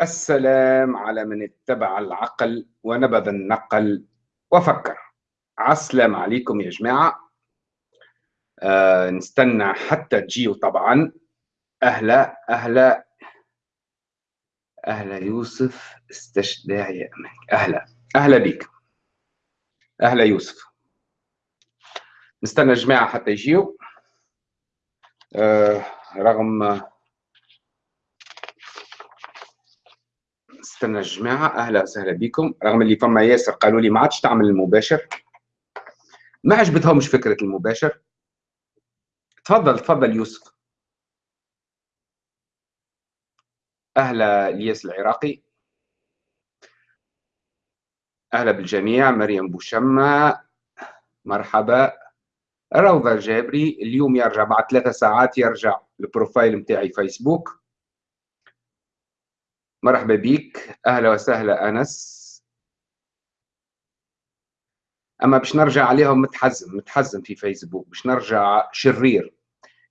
السلام على من اتبع العقل ونبذ النقل. وفكر. عسلام عليكم يا جماعة. آه نستنى حتى تجيو طبعا. أهلا أهلا. أهلا يوسف استشدى يا أمك أهلا. أهلا بك أهلا يوسف. نستنى الجماعة حتى يجيو. آه رغم استنى الجماعة. أهلا وسهلا بكم. رغم اللي فما ياسر قالوا لي ما عادش تعمل المباشر. ما عجبتهمش فكرة المباشر. تفضل تفضل يوسف. أهلا الياس العراقي. أهلا بالجميع. مريم بوشمة مرحبا. روضة الجابري. اليوم يرجع بعد ثلاثة ساعات يرجع ال profile متاعي فيسبوك مرحبا بك أهلا وسهلا أنس. أما باش نرجع عليهم متحزم متحزم في فيسبوك باش نرجع شرير.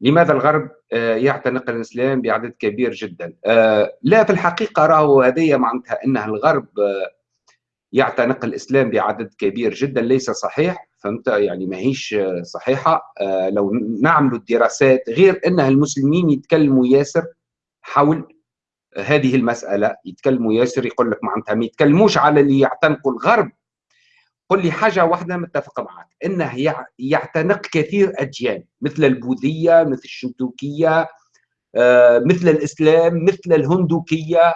لماذا الغرب آه، يعتنق الإسلام بعدد كبير جدا؟ آه، لا في الحقيقة راهو هذه معناتها انها الغرب آه، يعتنق الإسلام بعدد كبير جدا ليس صحيح فهمت؟ يعني ماهيش صحيحة. لو نعملوا الدراسات غير انها المسلمين يتكلموا ياسر حول هذه المسألة يتكلموا ياسر يقول لك معناتها ما يتكلموش على اللي يعتنقوا الغرب. قل لي حاجة واحدة متفق معك إنه يعتنق كثير اديان مثل البوذية مثل الشنتوكيه آه، مثل الإسلام مثل الهندوكية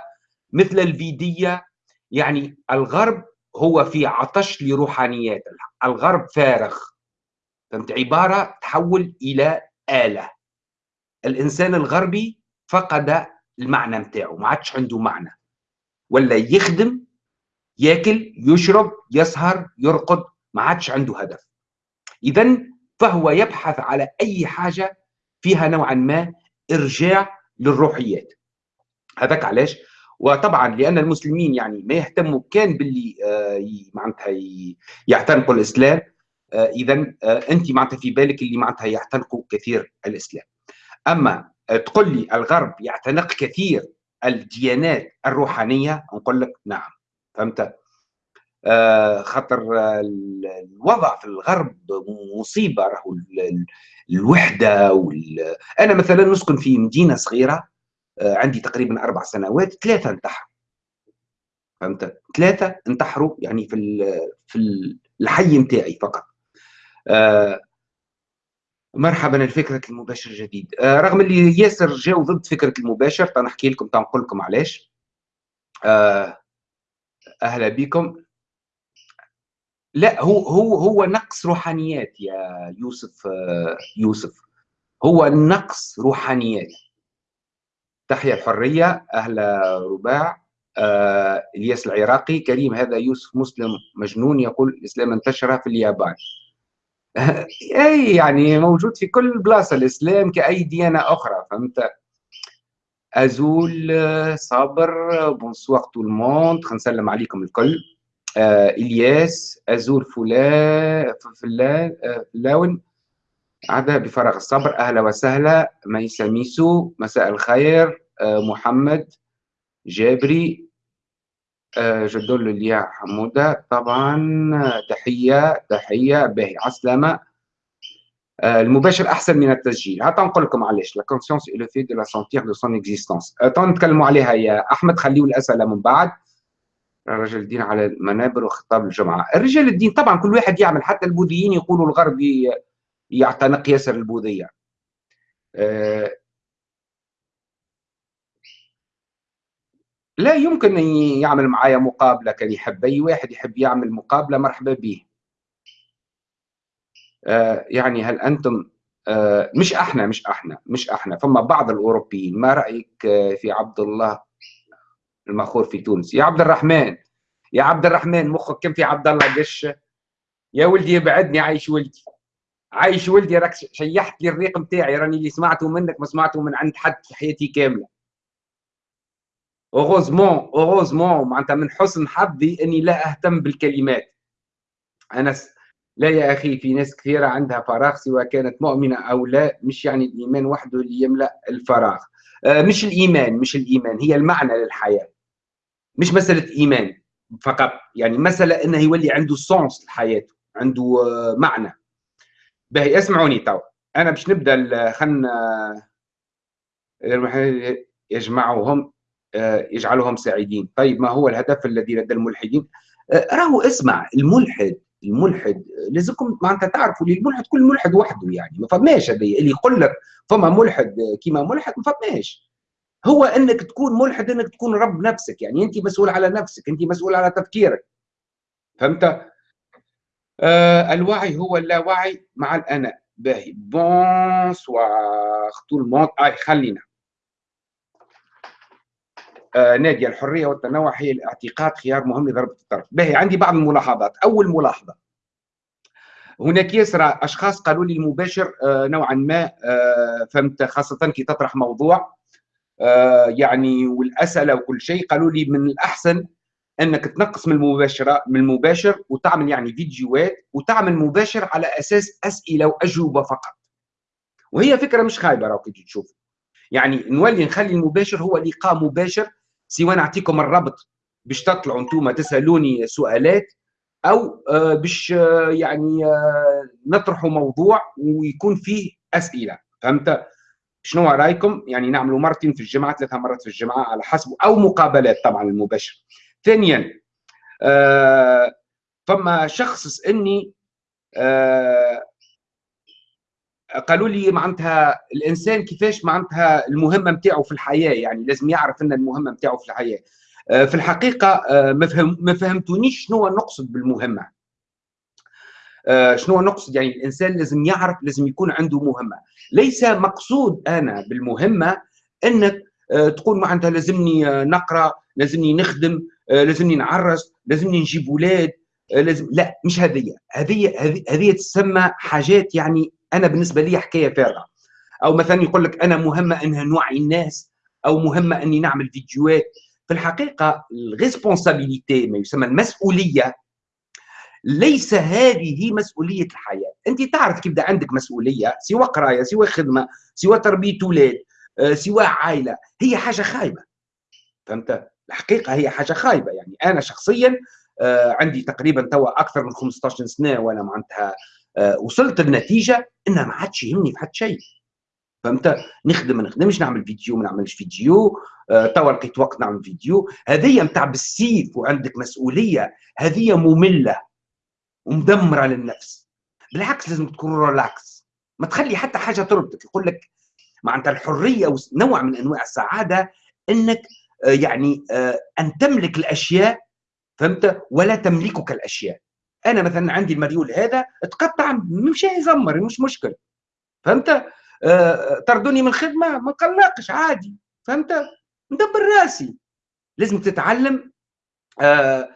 مثل الفيدية. يعني الغرب هو في عطش لروحانيات الغرب فارغ. فهمت؟ عبارة تحول إلى آلة. الإنسان الغربي فقد المعنى نتاعو ما عادش عنده معنى. ولا يخدم ياكل يشرب يسهر يرقد ما عادش عنده هدف. اذا فهو يبحث على أي حاجة فيها نوعا ما إرجاع للروحيات. هذاك علاش؟ وطبعا لأن المسلمين يعني ما يهتموا كان باللي آه معناتها يعتنقوا الإسلام آه اذا آه أنت معناتها في بالك اللي معناتها يعتنقوا كثير الإسلام. أما تقول لي الغرب يعتنق كثير الديانات الروحانية؟ نقول لك نعم. فهمت؟ آه خاطر الوضع في الغرب مصيبة راهو الوحدة وال... أنا مثلا نسكن في مدينة صغيرة آه عندي تقريبا أربع سنوات ثلاثة انتحروا. فهمت؟ ثلاثة انتحروا يعني في في الحي نتاعي فقط. آه مرحبا الفكرة المباشر جديد. آه رغم اللي ياسر جاو ضد فكرة المباشر تنحكي لكم تنقول لكم علاش. آه أهلا بكم. لا هو هو هو نقص روحانيات يا يوسف آه يوسف. هو نقص روحانيات. تحيا الحرية أهلا رباع. إلياس العراقي كريم هذا يوسف مسلم مجنون يقول الإسلام انتشر في اليابان. أي يعني موجود في كل بلاصة الإسلام كأي ديانة أخرى فهمت؟ أزول صابر بونسوار تو الموند نسلم عليكم الكل. آه إلياس أزول فلان فلان آه فلاون. عدا بفراغ الصبر. أهلا وسهلا ميسا ميسو مساء الخير آه محمد جابري جدول ليا حمودة. طبعا تحية تحية باهي. عسلامة. آه، المباشر أحسن من التسجيل. هات نقول لكم علاش la conscience est le fait de la sentir de son existence تو نتكلموا عليها يا أحمد خليوا الأسئلة من بعد. رجل الدين على المنابر وخطاب الجمعة. الرجال الدين طبعا كل واحد يعمل حتى البوذيين يقولوا الغرب يعتنق ياسر البوذية. لا يمكن أن يعمل معايا مقابلة كان يحب أي واحد يحب يعمل مقابلة مرحبا به آه يعني هل أنتم آه مش أحنا مش أحنا مش أحنا فما بعض الأوروبيين ما رأيك آه في عبد الله المخور في تونس؟ يا عبد الرحمن يا عبد الرحمن مخك كم في عبد الله قش. يا ولدي ابعدني عايش ولدي عايش ولدي راك شيحت لي الريق نتاعي راني اللي سمعته منك ما سمعته من عند حد في حياتي كاملة. heureusement heureusement معناتها من حسن حظي أني لا أهتم بالكلمات. أنا س... لا يا أخي في ناس كثيرة عندها فراغ سواء كانت مؤمنة أو لا مش يعني الإيمان وحده اللي يملأ الفراغ. آه مش الإيمان مش الإيمان هي المعنى للحياة. مش مسألة إيمان فقط يعني مسألة إنه يولي عنده sens لحياته عنده آه، معنى. باهي اسمعوني تو. أنا باش نبدأ خلنا يجمعهم آه، يجعلهم سعيدين. طيب ما هو الهدف الذي لدى الملحدين؟ آه، راهو اسمع الملحد الملحد لازمكم معناتها تعرفوا الملحد كل ملحد وحده يعني. ما فماش هذا اللي يقول لك فما ملحد كيما ملحد ما فماش. هو إنك تكون ملحد إنك تكون رب نفسك يعني. أنت مسؤول على نفسك أنت مسؤول على تفكيرك. فهمت؟ آه الوعي هو اللاوعي مع الانا باهي. bonsoir tout le monde et خلينا. آه ناديه الحرية والتنوع هي الاعتقاد خيار مهم لضربة الطرف. باهي عندي بعض الملاحظات. أول ملاحظة هناك ياسر أشخاص قالوا لي المباشر آه نوعا ما آه فهمت خاصة كي تطرح موضوع يعني والأسئلة وكل شيء قالوا لي من الأحسن أنك تنقص من المباشرة من المباشر وتعمل يعني فيديوهات وتعمل مباشر على أساس أسئلة وأجوبة فقط. وهي فكرة مش خايبة راهو كي تشوف. يعني نولي نخلي المباشر هو لقاء مباشر سواء نعطيكم الرابط باش تطلعوا أنتم تسألوني سؤالات أو آه، باش آه، يعني آه، نطرحوا موضوع ويكون فيه أسئلة. فهمت؟ شنو رأيكم؟ يعني نعملوا مرتين في الجمعه ثلاثة مرات في الجمعه على حسب أو مقابلات طبعا المباشر. ثانيا فما شخص سألني قالوا لي معناتها الإنسان كيفاش معناتها المهمة نتاعو في الحياة يعني لازم يعرف أن المهمة نتاعو في الحياة. آه، في الحقيقة آه، ما فهم ما فهمتونيش شنو نقصد بالمهمة. آه، شنو نقصد يعني الإنسان لازم يعرف لازم يكون عنده مهمة. ليس مقصود أنا بالمهمة أنك تقول معناتها لازمني نقرأ لازمني نخدم لازمني نعرس لازمني نجيب أولاد لازم لا مش هذه هذه هذه تسمى حاجات يعني أنا بالنسبة لي حكاية فارغه أو مثلا يقول لك أنا مهمه انها نوعي الناس أو مهمه أني نعمل فيديوهات. في الحقيقة الريسبونسابيليتي ما يسمى المسؤولية ليس هذه مسؤولية الحياة. أنت تعرف كيف عندك مسؤولية سواء قراية سواء خدمة سواء تربية أولاد آه، سواء عائلة. هي حاجة خايبة. فهمت؟ الحقيقة هي حاجة خايبة. يعني أنا شخصيا آه، عندي تقريبا توا أكثر من 15 سنة وأنا معناتها وصلت لنتيجه إنها ما عادش يهمني في حد شيء. فهمت؟ نخدم ما نخدمش نعمل فيديو ما نعملش فيديو. آه، توا لقيت وقت نعمل فيديو. هذه نتاع بالسيف وعندك مسؤولية. هذه مملة ومدمرة للنفس. بالعكس لازم تكون relax ما تخلي حتى حاجة تربطك يقول لك معناتها الحرية ونوع من أنواع السعادة إنك آه، يعني أن تملك الأشياء. فهمت؟ ولا تملكك الأشياء. أنا مثلا عندي المريول هذا تقطع مش يزمر مش مشكل فهمت؟ آه طردوني من الخدمة ما نقلقش عادي. فهمت؟ ندبر راسي. لازم تتعلم آه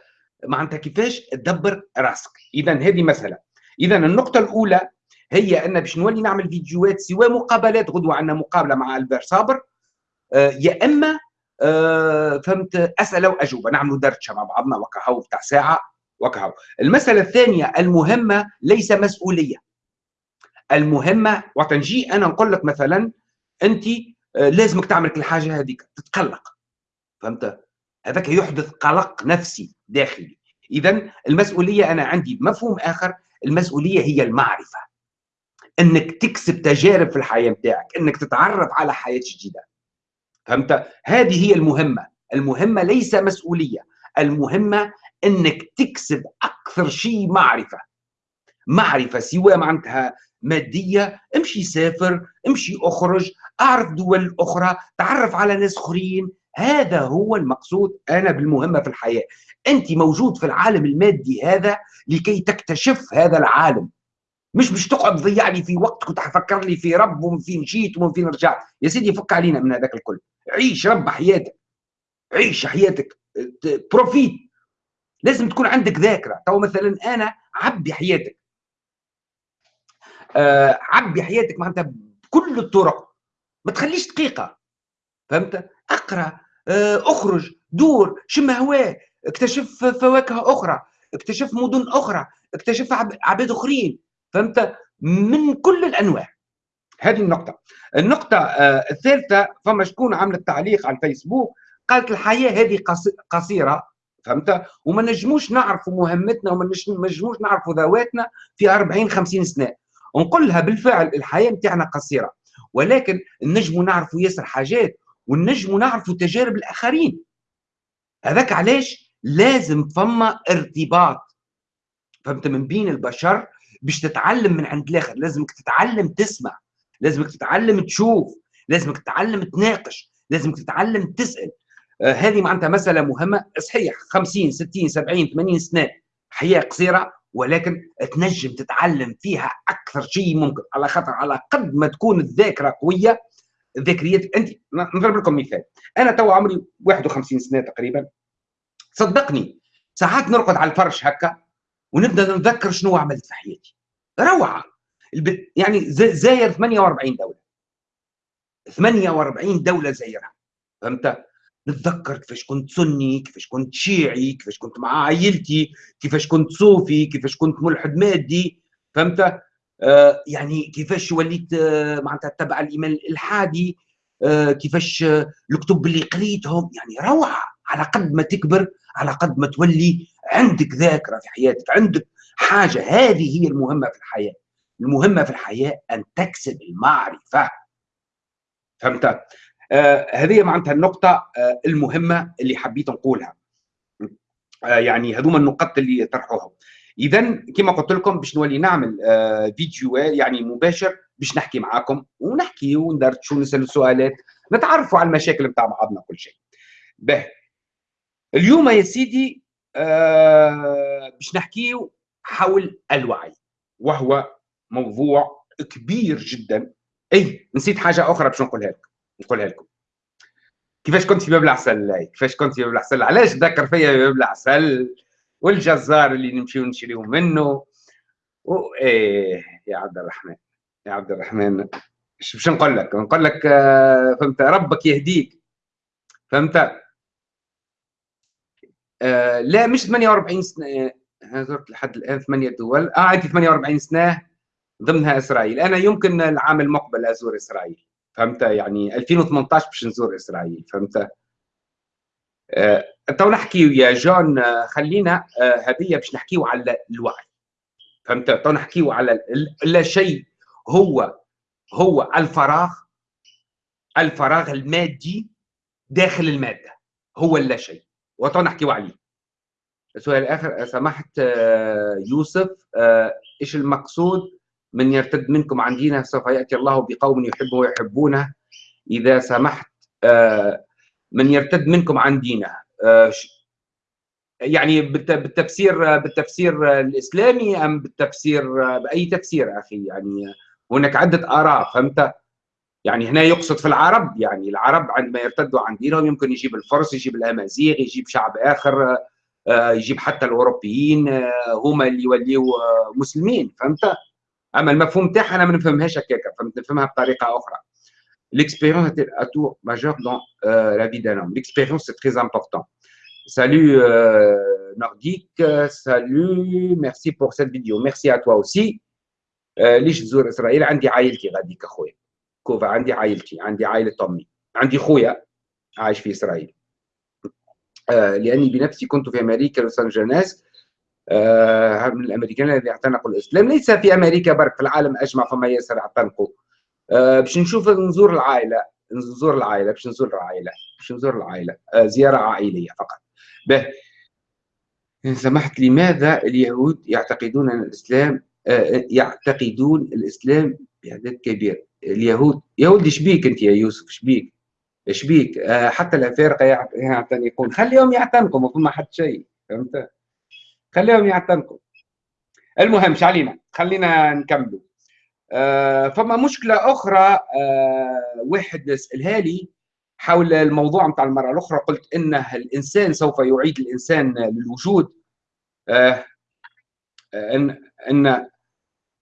معناتها كيفاش تدبر راسك. اذا هذه مسألة. اذا النقطة الأولى هي أن باش نولي نعمل فيديوهات سواء مقابلات غدوة عندنا مقابلة مع البير صابر. آه يا إما آه فهمت اسئله واجوبه نعملوا درشه مع بعضنا وكهو بتاع ساعة. وكهو المسألة الثانية المهمة ليس مسؤولية. المهمة وتنجي أنا نقول لك مثلا أنت آه، لازمك تعمل كل حاجة هذيك تتقلق. فهمت؟ هذاك يحدث قلق نفسي داخلي. إذا المسؤولية أنا عندي مفهوم آخر المسؤولية هي المعرفة. إنك تكسب تجارب في الحياة بتاعك إنك تتعرف على حياة جديدة. فهمت؟ هذه هي المهمة. المهمة ليس مسؤولية. المهمة إنك تكسب أكثر شيء معرفة. معرفة سواء معناتها مادية امشي سافر امشي أخرج أعرف دول أخرى تعرف على ناس آخرين. هذا هو المقصود أنا بالمهمة في الحياة. أنت موجود في العالم المادي هذا لكي تكتشف هذا العالم. مش باش تقعد تضيع لي في وقت كنت حفكر لي في رب ومن فين جيت ومن فين رجعت. يا سيدي فك علينا من هذاك الكل. عيش رب حياتك. عيش حياتك. profite لازم تكون عندك ذاكرة. تو مثلا أنا عبي حياتك. آه عبي حياتك معناتها بكل الطرق. ما تخليش دقيقة. فهمت؟ أقرأ آه أخرج دور شم هواء اكتشف فواكه أخرى اكتشف مدن أخرى اكتشف عباد آخرين. فهمت؟ من كل الأنواع. هذه النقطة. النقطة آه الثالثة فما شكون عملت تعليق على الفيسبوك؟ قالت الحياة هذه قصيرة. فهمت؟ وما نجموش نعرفوا مهمتنا وما نجموش نعرفوا ذواتنا في 40 50 سنة. ونقول لها بالفعل الحياة نتاعنا قصيرة. ولكن نجموا نعرفوا ياسر حاجات ونجموا نعرفوا تجارب الآخرين. هذاك علاش؟ لازم فما ارتباط. فهمت؟ من بين البشر باش تتعلم من عند الآخر. لازمك تتعلم تسمع. لازمك تتعلم تشوف. لازمك تتعلم تناقش. لازمك تتعلم تسأل. هذه معناتها مسألة مهمة. صحيح 50 60 70 80 سنة حياة قصيرة ولكن تنجم تتعلم فيها أكثر شيء ممكن على خاطر على قد ما تكون الذاكرة قوية ذاكريتك أنت نضرب لكم مثال. أنا تو عمري 51 سنة تقريبا. صدقني ساعات نرقد على الفرش هكا ونبدأ نتذكر شنو عملت في حياتي. روعة. يعني زاير 48 دولة. 48 دولة زايرها فهمت؟ نتذكر كيفاش كنت سني كيفاش كنت شيعي كيفاش كنت مع عائلتي كيفاش كنت صوفي كيفاش كنت ملحد مادي فهمت؟ آه يعني كيفاش وليت آه معناتها تبع الإيمان الإلحادي آه كيفاش آه الكتب اللي قريتهم يعني روعة على قد ما تكبر على قد ما تولي عندك ذاكرة في حياتك عندك حاجة. هذه هي المهمة في الحياة. المهمة في الحياة أن تكسب المعرفة. فهمت؟ هذه معناتها النقطة آه المهمة اللي حبيت نقولها. آه يعني هذوما النقط اللي طرحوها. اذا كما قلت لكم باش نولي نعمل آه فيديو يعني مباشر باش نحكي معاكم ونحكي وندردشوا ونسالوا سؤالات نتعرفوا على المشاكل بتاع بعضنا كل شيء. به اليوم يا سيدي آه باش نحكيو حول الوعي وهو موضوع كبير جدا. اي نسيت حاجة أخرى باش نقولها لكم نقولها لكم. كيفاش كنت في باب العسل كيفاش كنت في باب العسل؟ علاش ذكر فيا باب العسل؟ والجزار اللي نمشيو نشريو منه. و إيه يا عبد الرحمن يا عبد الرحمن باش نقول لك؟ نقول لك آه، فهمت؟ ربك يهديك. فهمت؟ آه لا مش 48 سنة. زرت لحد الآن ثمانية دول. آه عندي 48 سنة ضمنها إسرائيل. أنا يمكن العام المقبل أزور إسرائيل. فهمت؟ يعني 2018 باش نزور إسرائيل فهمت؟ آه تو نحكي يا جون آه، خلينا آه هذه باش نحكيو على الوعي فهمت؟ تو نحكيو على لا شيء هو هو الفراغ الفراغ المادي داخل المادة هو اللا شيء وتو نحكيو عليه. السؤال الآخر سمحت يوسف إيش المقصود؟ من يرتد منكم عن دينه سوف يأتي الله بقوم يحبه ويحبونه. إذا سمحت آه، من يرتد منكم عن دينه يعني بالتفسير بالتفسير الإسلامي أم بالتفسير بأي تفسير أخي؟ يعني هناك عدة آراء فهمت؟ يعني هنا يقصد في العرب يعني العرب عندما يرتدوا عن دينهم يمكن يجيب الفرس يجيب الأمازيغ يجيب شعب آخر آه، يجيب حتى الأوروبيين آه، هما اللي يوليو آه، مسلمين فهمت؟ أما المفهوم تاعها أنا ما نفهمهاش هكاك نفهمها بطريقة أخرى l'expérience est un atout majeur dans euh, la vie d'un homme. L'expérience, c'est très important. Salut euh, Nordique, salut, merci pour cette vidéo. Merci à toi aussi. ليش تزور إسرائيل؟ عندي عائلتي غاديك أخويا. كوفا عندي عائلتي عندي عائلة امي عندي خويا عايش في إسرائيل آه لأني بنفسي كنت في أمريكا لوس أنجلوس من الامريكان الذين اعتنقوا الإسلام. ليس في أمريكا برك في العالم أجمع فما ياسر اعتنقوا. آه باش نشوف نزور العائلة نزور العائلة باش نزور العائلة باش نزور العائلة. آه زيارة عائلية فقط. به. إن سمحت لماذا اليهود يعتقدون أن الإسلام آه يعتقدون الإسلام بعدد كبير؟ اليهود يهود شبيك أنت يا يوسف؟ شبيك شبيك آه حتى الأفارقة يعتنقون. خليهم يعتنقوا ما فما حد شيء فهمت؟ خليهم يعتنقوا. المهم علينا خلينا نكملوا. آه فما مشكلة أخرى آه واحد سألها لي حول الموضوع نتاع المره الأخرى. قلت إنه الإنسان سوف يعيد الإنسان للوجود. آه ان ان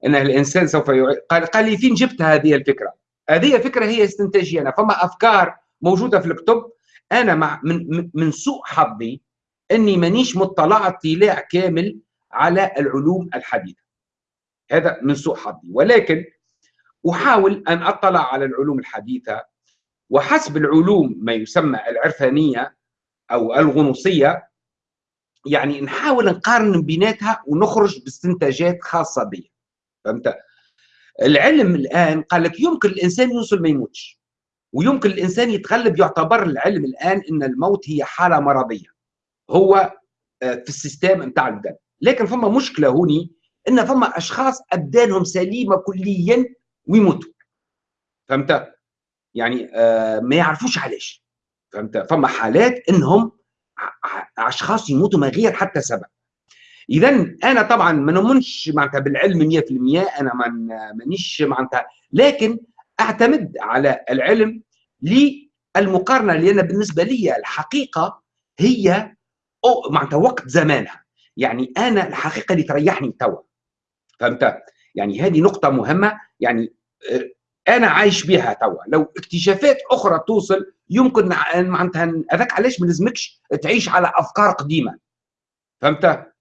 إن الإنسان سوف يعيد. قال قال لي فين جبت هذه الفكرة؟ هذه فكرة هي استنتاجية أنا. فما أفكار موجودة في الكتب. أنا مع من من سوء حظي إني مانيش مطلع اطلاع كامل على العلوم الحديثة. هذا من سوء حظي. ولكن أحاول أن أطلع على العلوم الحديثة وحسب العلوم ما يسمى العرفانية أو الغنوصية يعني نحاول نقارن بيناتها ونخرج باستنتاجات خاصة بي فهمت؟ العلم الآن قال لك يمكن الإنسان يوصل ما يموتش ويمكن الإنسان يتغلب يعتبر العلم الآن إن الموت هي حالة مرضية. هو آه، في ال système نتاع البدن لكن فما مشكلة هوني إن فما أشخاص ابدانهم سليمة كليا ويموتوا. فهمت؟ يعني آه ما يعرفوش علاش. فهمت؟ فما حالات إنهم أشخاص يموتوا من غير حتى سبب. اذا أنا طبعا ما نؤمنش معناتها بالعلم 100% أنا مانيش معناتها. لكن أعتمد على العلم للمقارنة لأن بالنسبة لي الحقيقة هي معناتها وقت زمانها. يعني أنا الحقيقة اللي تريحني توا فهمت؟ يعني هذه نقطة مهمة. يعني آه، أنا عايش بها توا لو اكتشافات أخرى توصل يمكن معناتها هذاك علاش ما لازمكش تعيش على أفكار قديمة. فهمت؟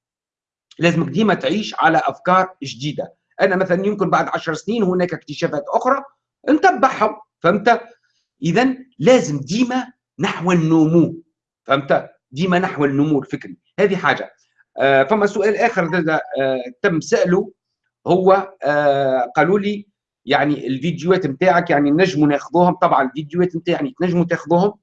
لازمك ديما تعيش على أفكار جديدة. أنا مثلا يمكن بعد عشر سنين هناك اكتشافات أخرى نتبعهم. فهمت؟ اذا لازم ديما نحو النمو. فهمت؟ ديما نحو النمو الفكري هذه حاجة. آه فما سؤال آخر آه تم سأله هو آه قالوا لي يعني الفيديوهات نتاعك يعني نجموا ناخذوهم. طبعا الفيديوهات نتاعي تنجموا تاخذوهم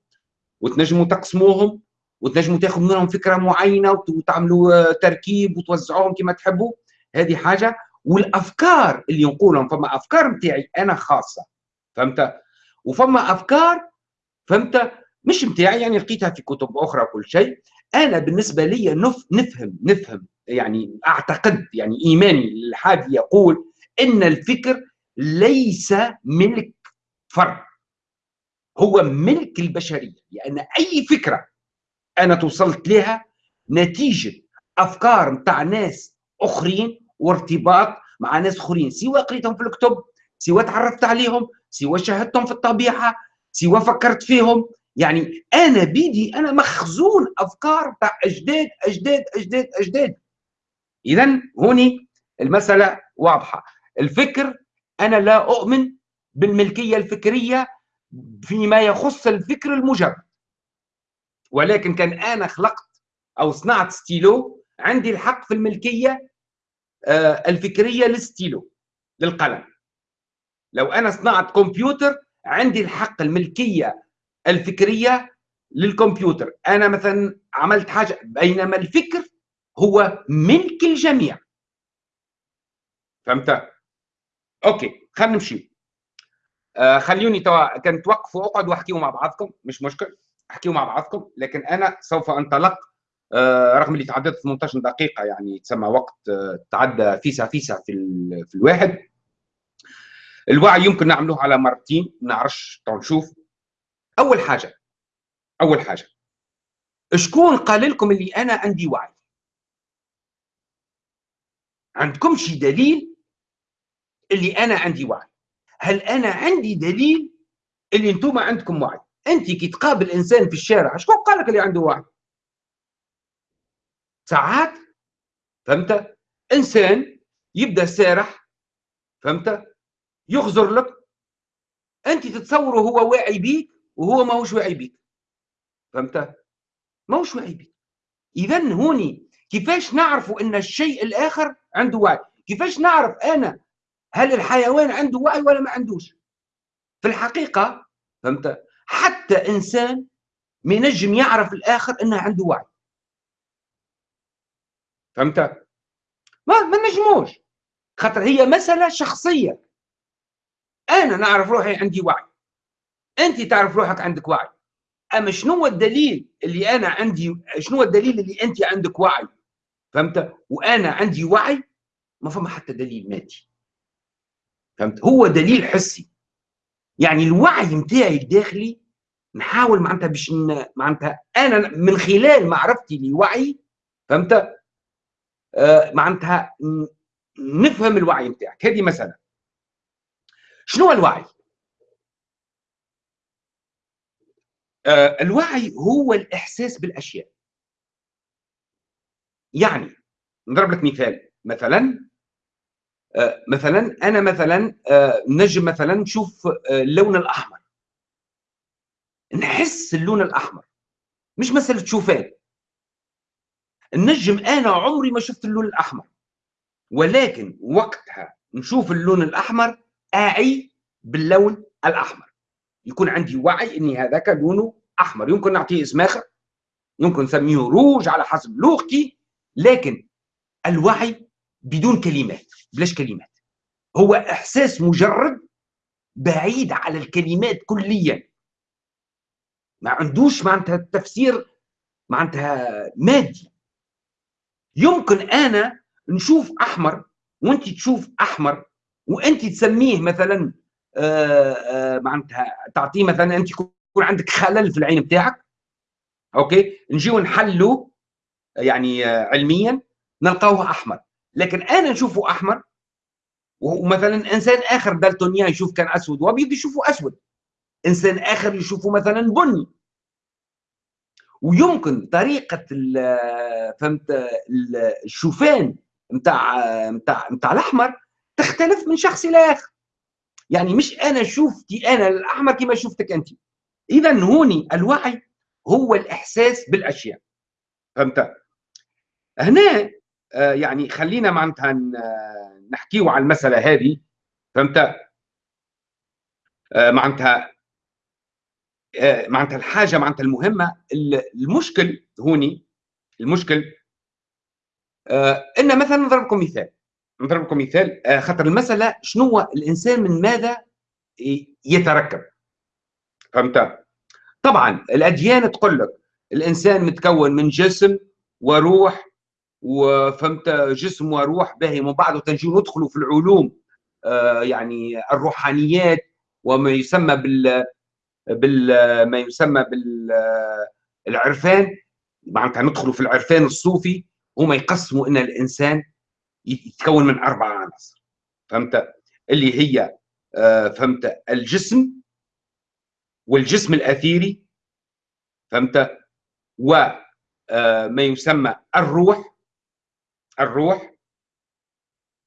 وتنجموا تقسموهم وتنجموا تاخذوا منهم فكرة معينة وتعملوا آه، تركيب وتوزعوهم كما تحبوا. هذه حاجة. والأفكار اللي نقولهم فما أفكار نتاعي أنا خاصة فهمت؟ وفما أفكار فهمت؟ مش نتاعي يعني لقيتها في كتب أخرى وكل شيء. أنا بالنسبة لي نف نفهم نفهم يعني أعتقد يعني إيماني الحادي يقول إن الفكر ليس ملك فرد هو ملك البشرية لأن يعني أي فكرة أنا توصلت لها نتيجة أفكار نتاع ناس أخرين وارتباط مع ناس أخرين سواء قريتهم في الكتب سواء تعرفت عليهم سواء شاهدتهم في الطبيعة سواء فكرت فيهم. يعني أنا بيدي أنا مخزون أفكار تاع أجداد أجداد أجداد أجداد. اذا هوني المسألة واضحة. الفكر أنا لا أؤمن بالملكية الفكرية فيما يخص الفكر المجرد ولكن كان أنا خلقت أو صنعت ستيلو عندي الحق في الملكية آه، الفكرية للستيلو للقلم. لو أنا صنعت كمبيوتر عندي الحق الملكية الفكرية للكمبيوتر. أنا مثلا عملت حاجة بينما الفكر هو ملك الجميع. فهمت؟ OK خلينا نمشي. آه خلوني توا كان توقفوا اقعدوا واحكيوا مع بعضكم مش مشكل احكيوا مع بعضكم لكن أنا سوف أنطلق. آه رغم اللي تعديت 18 دقيقة يعني تسمى وقت آه تعدى فيسا فيسا في, في الواحد. الوعي يمكن نعملوه على مرتين نعرفش نشوف. أول حاجة أول حاجة شكون قال لكم اللي أنا عندي وعي؟ عندكم شي دليل اللي أنا عندي وعي؟ هل أنا عندي دليل اللي أنتم عندكم وعي؟ أنت كي تقابل إنسان في الشارع شكون قال لك اللي عنده وعي؟ ساعات فهمت؟ إنسان يبدأ سارح فهمت؟ يخزر لك أنت تتصوره هو واعي بيك وهو ماهوش واعي بيك. فهمت؟ ماهوش واعي بيك. اذا هوني كيفاش نعرفوا إن الشيء الآخر عنده وعي؟ كيفاش نعرف أنا هل الحيوان عنده وعي ولا ما عندوش؟ في الحقيقة فهمت؟ حتى إنسان ما ينجم يعرف الآخر أنه عنده وعي. فهمت؟ ما ما نجموش. خاطر هي مسألة شخصية. أنا نعرف روحي عندي وعي. أنت تعرف روحك عندك وعي. أما شنو هو الدليل اللي أنا عندي شنو هو الدليل اللي أنت عندك وعي؟ فهمت؟ وأنا عندي وعي ما فما حتى دليل مادي. فهمت؟ هو دليل حسي. يعني الوعي نتاعي الداخلي نحاول معناتها باش معناتها أنا من خلال معرفتي لوعي فهمت؟ آه معناتها نفهم الوعي نتاعك هذه مسألة. شنو الوعي آه الوعي هو الإحساس بالأشياء. يعني نضرب لك مثال. مثلا آه، مثلا أنا مثلا آه، نجم مثلا نشوف آه، اللون الأحمر. نحس اللون الأحمر مش مساله شوفان النجم أنا عمري ما شفت اللون الأحمر. ولكن وقتها نشوف اللون الأحمر أعي باللون الأحمر. يكون عندي وعي إني هذاك لونه أحمر. يمكن نعطيه اسم آخر. يمكن نسميه روج على حسب لغتي. لكن الوعي بدون كلمات بلاش كلمات. هو إحساس مجرد بعيد على الكلمات كليا. ما عندوش معناتها تفسير معناتها مادي. يمكن أنا نشوف أحمر وأنت تشوف أحمر وأنت تسميه مثلا معناتها تعطيه مثلا أنت يكون عندك خلل في العين بتاعك أوكي؟ نجيو نحلوا يعني آه، علميا نلقاوه أحمر. لكن أنا نشوفه أحمر ومثلا إنسان آخر دالتونيا يشوف كان أسود وابيض يشوفه أسود. إنسان آخر يشوفه مثلا بني. ويمكن طريقة فهمت الشوفان نتاع نتاع نتاع الأحمر تختلف من شخص إلى آخر. يعني مش أنا شفتي أنا الأحمر كما شفتك انت. اذا هوني الوعي هو الإحساس بالأشياء. فهمت؟ هنا آه، يعني خلينا معناتها نحكيو على المسألة هذه. فهمت؟ آه، معناتها آه، معناتها الحاجة معناتها المهمة. المشكل هوني المشكل إن مثلا نضرب لكم مثال. نضرب لكم مثال خاطر المسألة شنو الإنسان من ماذا يتركب؟ فهمت؟ طبعا الأديان تقول لك الإنسان متكون من جسم وروح وفهمت؟ جسم وروح باهي من بعد تنجي ندخلوا في العلوم آه يعني الروحانيات وما يسمى بال بال ما يسمى بالعرفان. معناتها ندخلوا في العرفان الصوفي هما يقسموا إن الإنسان يتكون من أربع عناصر. فهمت؟ اللي هي آه فهمت؟ الجسم والجسم الأثيري فهمت؟ وما آه، يسمى الروح الروح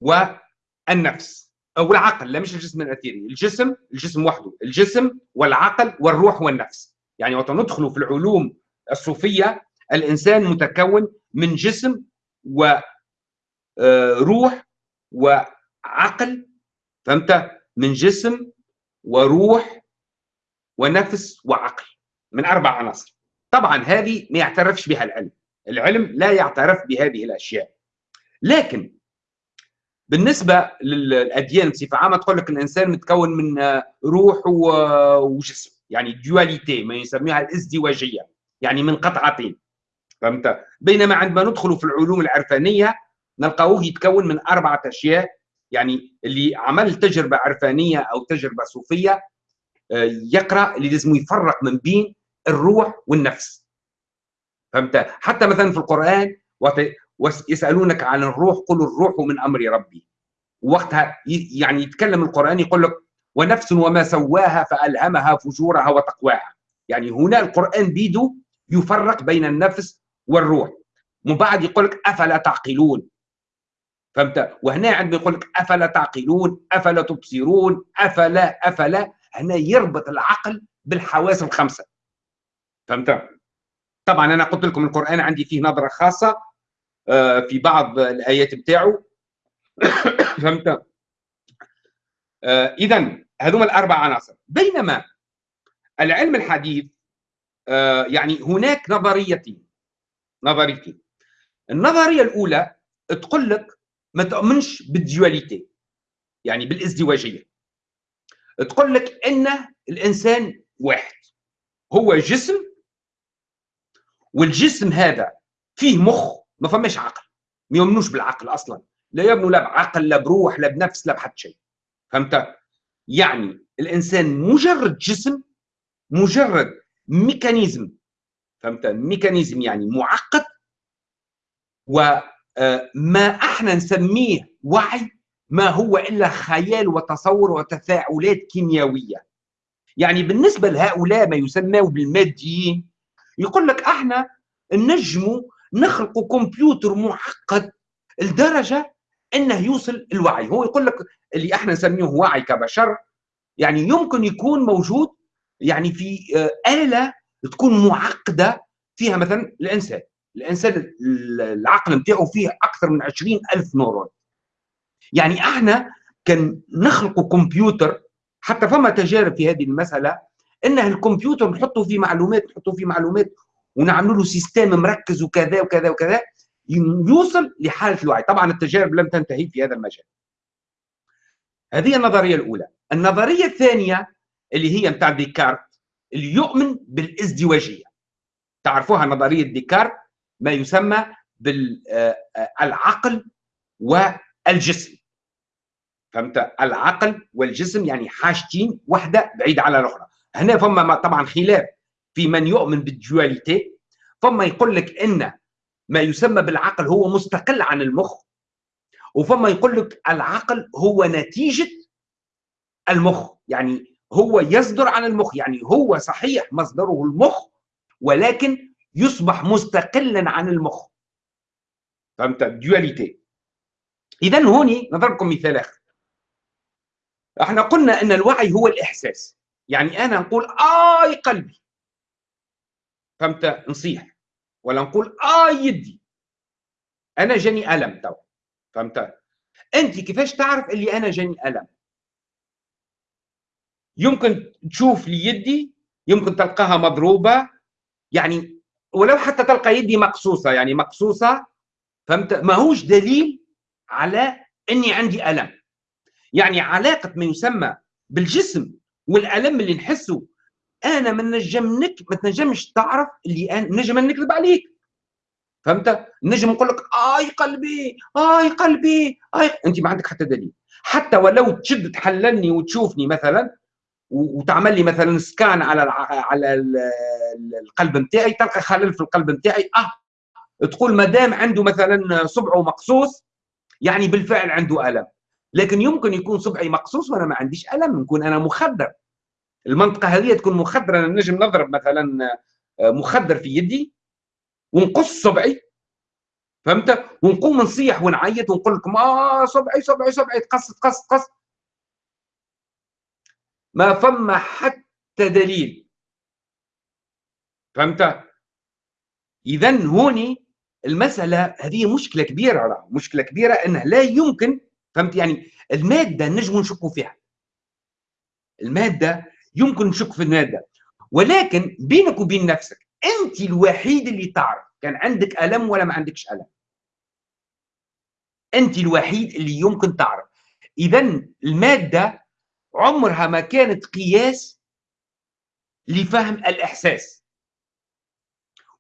والنفس أو العقل لا مش الجسم الأثيري الجسم الجسم وحده الجسم والعقل والروح والنفس. يعني وقت ندخل في العلوم الصوفية الإنسان متكون من جسم وروح آه، وعقل فهمت؟ من جسم وروح ونفس وعقل من أربع عناصر. طبعا هذه ما يعترفش بها العلم. العلم لا يعترف بهذه الأشياء. لكن بالنسبة للأديان بصفة عامة تقول لك الإنسان متكون من روح وجسم يعني ديواليتي ما يسميها الازدواجية يعني من قطعتين فهمت؟ بينما عندما ندخل في العلوم العرفانية نلقاوه يتكون من أربعة أشياء. يعني اللي عمل تجربة عرفانية أو تجربة صوفية آه، يقرأ اللي لازم يفرق من بين الروح والنفس. فهمت؟ حتى مثلا في القرآن ويسالونك عن الروح قل الروح من أمر ربي. وقتها يعني يتكلم القرآن يقول لك ونفس وما سواها فألهمها فجورها وتقواها. يعني هنا القرآن بيده يفرق بين النفس والروح. من بعد يقول لك أفلا تعقلون؟ فهمت؟ وهنا عندما يقول لك أفلا تعقلون أفلا تبصرون أفلا أفلا هنا يربط العقل بالحواس الخمسة. فهمت؟ طبعا أنا قلت لكم القرآن عندي فيه نظرة خاصة آه، في بعض الآيات بتاعه. فهمت؟ آه، اذا هذوما الأربع عناصر. بينما العلم الحديث آه، يعني هناك نظريتين نظريتين. النظرية الأولى تقول لك ما تؤمنش بالديواليتي يعني بالازدواجية. تقول لك إن الإنسان واحد هو جسم والجسم هذا فيه مخ ما فماش عقل ما يؤمنوش بالعقل أصلا. لا يؤمنوا لا بعقل لا بروح لا بنفس لا بحد شيء. فهمت؟ يعني الإنسان مجرد جسم مجرد mécanisme. فهمت؟ mécanisme يعني معقد وما آه، إحنا نسميه وعي ما هو إلا خيال وتصور وتفاعلات كيميائيه يعني بالنسبة لهؤلاء ما يسموا بالماديين يقول لك إحنا نجموا نخلقوا كمبيوتر معقد لدرجة إنه يوصل الوعي. هو يقول لك اللي إحنا نسميه وعي كبشر يعني يمكن يكون موجود يعني في آه، آلة تكون معقدة فيها مثلا الإنسان. الإنسان العقل نتاعو فيه أكثر من 20 ألف نورون. يعني إحنا كان نخلق كمبيوتر حتى فما تجارب في هذه المسألة إن الكمبيوتر نحطوا فيه معلومات نحطوا فيه معلومات ونعملوا له système مركز وكذا وكذا وكذا يوصل لحالة الوعي. طبعا التجارب لم تنتهي في هذا المجال. هذه النظرية الأولى. النظرية الثانية اللي هي متاع ديكارت اللي يؤمن بالازدواجية. تعرفوها نظرية ديكارت؟ ما يسمى بالعقل والجسم. فهمت؟ العقل والجسم يعني حاجتين واحدة بعيدة على الأخرى. هنا فما طبعا خلاف في من يؤمن بالديواليتي فما يقول لك إن ما يسمى بالعقل هو مستقل عن المخ وفما يقول لك العقل هو نتيجة المخ. يعني هو يصدر عن المخ يعني هو صحيح مصدره المخ ولكن يصبح مستقلا عن المخ. فهمت؟ dualité اذا هوني نضربكم مثال آخر. إحنا قلنا إن الوعي هو الإحساس. يعني أنا نقول آي قلبي. فهمت؟ نصيح. ولا نقول آي يدي. أنا جاني ألم تو فهمت؟ أنت كيفاش تعرف اللي أنا جاني ألم؟ يمكن تشوف لي يدي يمكن تلقاها مضروبة. يعني ولو حتى تلقى يدي مقصوصة يعني مقصوصة فهمت؟ ماهوش دليل على إني عندي ألم. يعني علاقة ما يسمى بالجسم والألم اللي نحسه. أنا ما نجم ما تنجمش تعرف اللي أنا نجم نكذب عليك. فهمت؟ نجم نقول لك آي قلبي آي قلبي آي أنت ما عندك حتى دليل. حتى ولو تشد تحللني وتشوفني مثلا وتعمل لي مثلا سكان على على القلب نتاعي تلقى خلل في القلب نتاعي. آه تقول ما دام عنده مثلا صبعه مقصوص يعني بالفعل عنده ألم. لكن يمكن يكون صبعي مقصوص وأنا ما عنديش ألم نكون أنا مخدر. المنطقة هذه تكون مخدرة أنا نجم نضرب مثلا آه، مخدر في يدي ونقص صبعي. فهمت؟ ونقوم نصيح ونعيط ونقول لكم آه صبعي صبعي صبعي تقص تقص تقص. ما فما حتى دليل. فهمت؟ اذا هوني المسألة هذه مشكلة كبيرة مشكلة كبيرة انه لا يمكن فهمت يعني؟ المادة نجم نشكوا فيها. المادة يمكن نشك في المادة. ولكن بينك وبين نفسك أنت الوحيد اللي تعرف كان عندك ألم ولا ما عندكش ألم. أنت الوحيد اللي يمكن تعرف. اذا المادة عمرها ما كانت قياس لفهم الإحساس.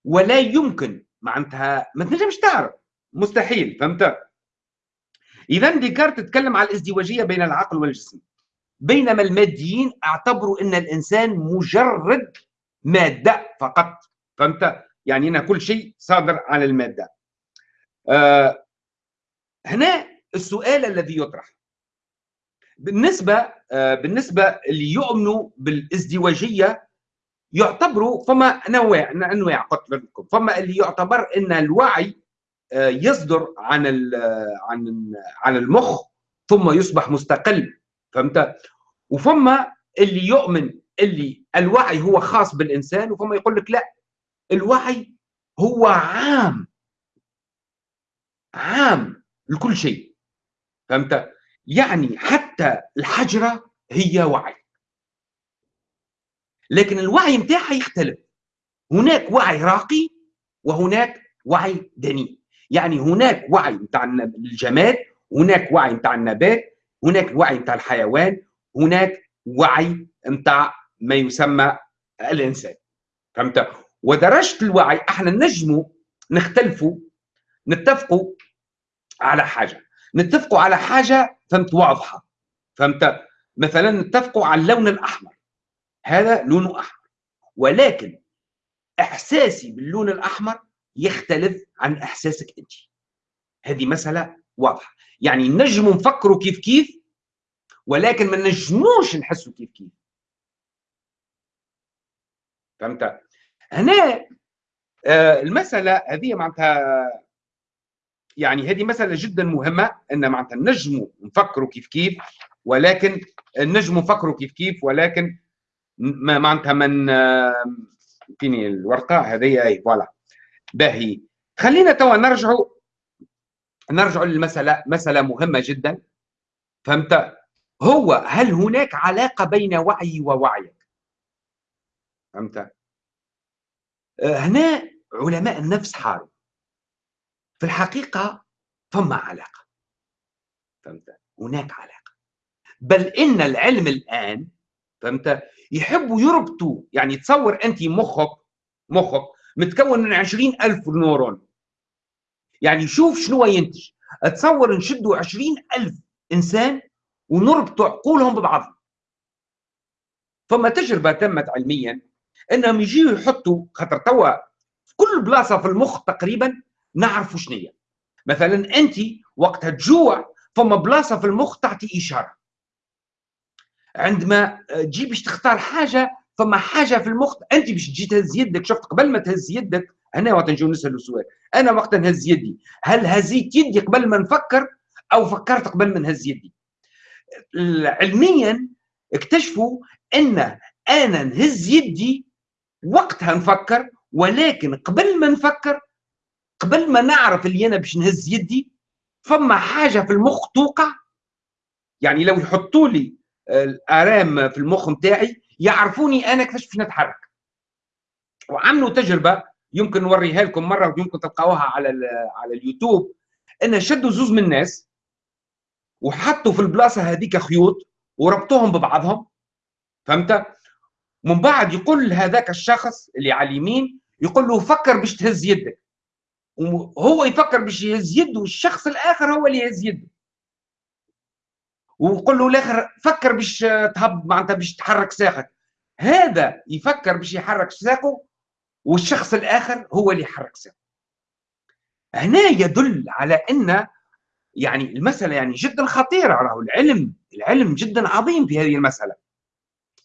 ولا يمكن معناتها ما تنجمش تعرف. مستحيل فهمت؟ إذا ديكارت تتكلم على الازدواجية بين العقل والجسم. بينما الماديين اعتبروا إن الإنسان مجرد مادة فقط فهمت؟ يعني هنا كل شيء صادر عن المادة. آه هنا السؤال الذي يطرح. بالنسبة آه بالنسبة اللي يؤمنوا بالازدواجية يعتبروا فما انواع أنواع قلت لكم فما اللي يعتبر إن الوعي آه يصدر عن عن عن المخ ثم يصبح مستقل. فهمت؟ وفما اللي يؤمن اللي الوعي هو خاص بالإنسان وفما يقول لك لا. الوعي هو عام. عام لكل شيء. فهمت؟ يعني حتى الحجرة هي وعي. لكن الوعي نتاعها يختلف. هناك وعي راقي وهناك وعي دني. يعني هناك وعي نتاع الجماد هناك وعي نتاع النبات هناك وعي نتاع الحيوان هناك وعي نتاع ما يسمى الإنسان. فهمت؟ ودرجة الوعي إحنا نجموا نختلفوا نتفقوا على حاجة. نتفقوا على حاجة فهمت واضحة. فهمت؟ مثلا نتفقوا على اللون الأحمر. هذا لونه أحمر. ولكن إحساسي باللون الأحمر يختلف عن إحساسك أنت. هذه مسألة واضحة. يعني نجموا نفكروا كيف كيف ولكن ما نجموش نحسوا كيف كيف. فهمت؟ هنا آه المسألة هذه معناتها يعني هذه مسألة جدا مهمة أن معناتها نجموا نفكروا كيف كيف ولكن نجموا نفكروا كيف كيف ولكن معناتها من فيني الورقة؟ هذه أي فوالا. باهي. خلينا توا نرجعوا نرجعوا للمسألة مسألة مهمة جدا. فهمت؟ هو هل هناك علاقة بين وعي ووعيك؟ فهمت؟ آه، هنا علماء النفس حاروا. في الحقيقة فما علاقة. فهمت؟ هناك علاقة. بل إن العلم الآن فهمت؟ يحبوا يربطوا يعني تصور أنت مخك مخك متكون من عشرين ألف نورون. يعني شوف شنو ينتج. تصور نشدوا عشرين ألف إنسان ونربطوا عقولهم ببعضهم فما تجربة تمت علميا إنهم يجيوا يحطوا خاطر توا في كل بلاصة في المخ تقريبا نعرفوا شنو مثلا أنت وقتها تجوع فما بلاصة في المخ تعطي إشارة. عندما تجي باش تختار حاجة فما حاجة في المخ أنت باش تجي تهز يدك. شفت قبل ما تهز يدك هنا وقت نجيو نسالوا سؤال. أنا وقت نهز يدي هل هزيت يدي قبل ما نفكر أو فكرت قبل ما نهز يدي؟ علميا اكتشفوا أن أنا نهز يدي وقتها نفكر ولكن قبل ما نفكر قبل ما نعرف اللي أنا باش نهز يدي فما حاجة في المخ توقع؟ يعني لو يحطوا لي الآرام في المخ نتاعي يعرفوني أنا كيفاش باش نتحرك. وعملوا تجربة يمكن نوريها لكم مرة ويمكن تلقاوها على على اليوتيوب. ان شدوا زوز من الناس وحطوا في البلاصة هذيك خيوط وربطوهم ببعضهم. فهمت؟ من بعد يقول هذاك الشخص اللي على اليمين يقول له فكر باش تهز يدك. وهو يفكر باش يهز يده والشخص الآخر هو اللي يهز يده وقول له الآخر فكر باش تهب معناتها باش تحرك ساقك. هذا يفكر باش يحرك ساقه والشخص الآخر هو اللي يحرك ساقه. هنا يدل على أن يعني المسألة يعني جدا خطيرة راهو العلم. العلم جدا عظيم في هذه المسألة.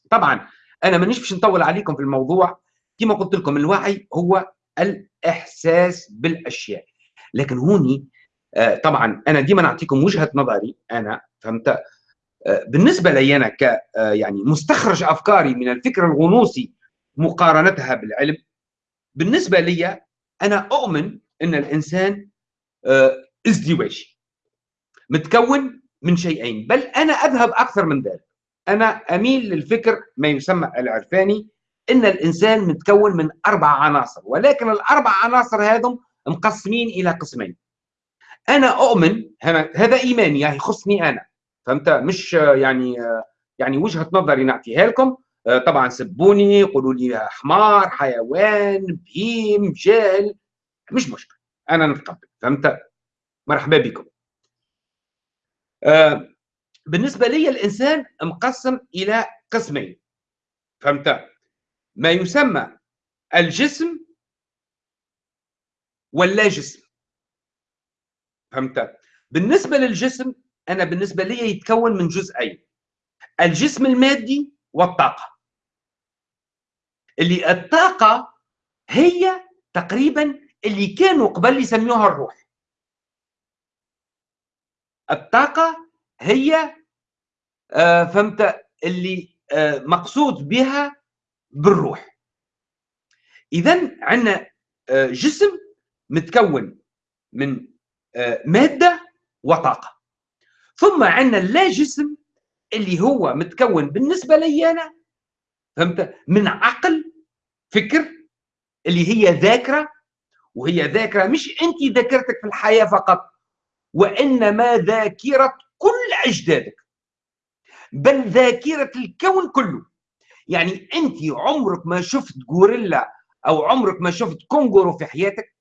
طبعا أنا مانيش باش نطول عليكم في الموضوع. كما قلت لكم الوعي هو الإحساس بالأشياء. لكن هوني آه، طبعا أنا ديما نعطيكم وجهة نظري أنا فهمت؟ آه، بالنسبة لي أنا ك آه، يعني مستخرج أفكاري من الفكر الغنوصي مقارنتها بالعلم بالنسبة لي أنا أؤمن إن الإنسان ازدواجي. متكون من شيئين بل أنا أذهب أكثر من ذلك. أنا أميل للفكر ما يسمى العرفاني إن الإنسان متكون من أربع عناصر ولكن الأربع عناصر هذم مقسمين إلى قسمين. أنا أؤمن هذا إيماني يعني يخصني أنا. فهمت؟ مش يعني يعني وجهة نظري نعطيها لكم. طبعا سبوني قولوا لي حمار حيوان بهيم جاهل مش مشكل أنا نتقبل. فهمت؟ مرحبا بكم. بالنسبة لي الإنسان مقسم إلى قسمين. فهمت؟ ما يسمى الجسم واللا جسم. فهمت؟ بالنسبة للجسم أنا بالنسبة لي يتكون من جزئين الجسم المادي والطاقة. اللي الطاقة هي تقريبا اللي كانوا قبل يسميوها الروح. الطاقة هي آه فهمت؟ اللي آه مقصود بها بالروح. اذا عندنا آه جسم متكون من آه، مادة وطاقة. ثم عندنا اللا جسم اللي هو متكون بالنسبة لي أنا فهمت؟ من عقل فكر اللي هي ذاكرة وهي ذاكرة مش أنت ذاكرتك في الحياة فقط وإنما ذاكرة كل أجدادك. بل ذاكرة الكون كله. يعني أنت عمرك ما شفت غوريلا أو عمرك ما شفت كونغورو في حياتك؟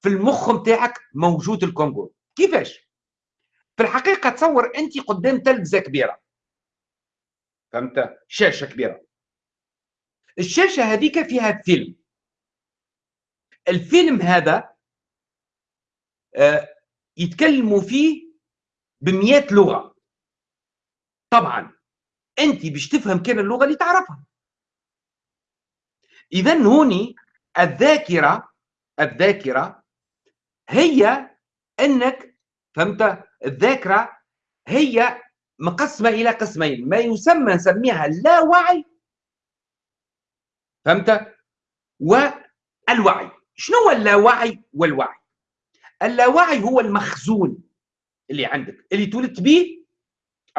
في المخ نتاعك موجود الكونغورو. كيفاش؟ في الحقيقة تصور أنت قدام تلفزة كبيرة. فهمت؟ شاشة كبيرة. الشاشة هذيك فيها فيلم. الفيلم هذا آه، يتكلموا فيه بمئات لغة. طبعا. انت باش تفهم كان اللغة اللي تعرفها. اذا هوني الذاكرة الذاكرة هي أنك فهمت؟ الذاكرة هي مقسمة إلى قسمين ما يسمى نسميها اللاوعي فهمت؟ والوعي. شنو هو اللاوعي والوعي؟ اللاوعي هو المخزون اللي عندك اللي تولدت به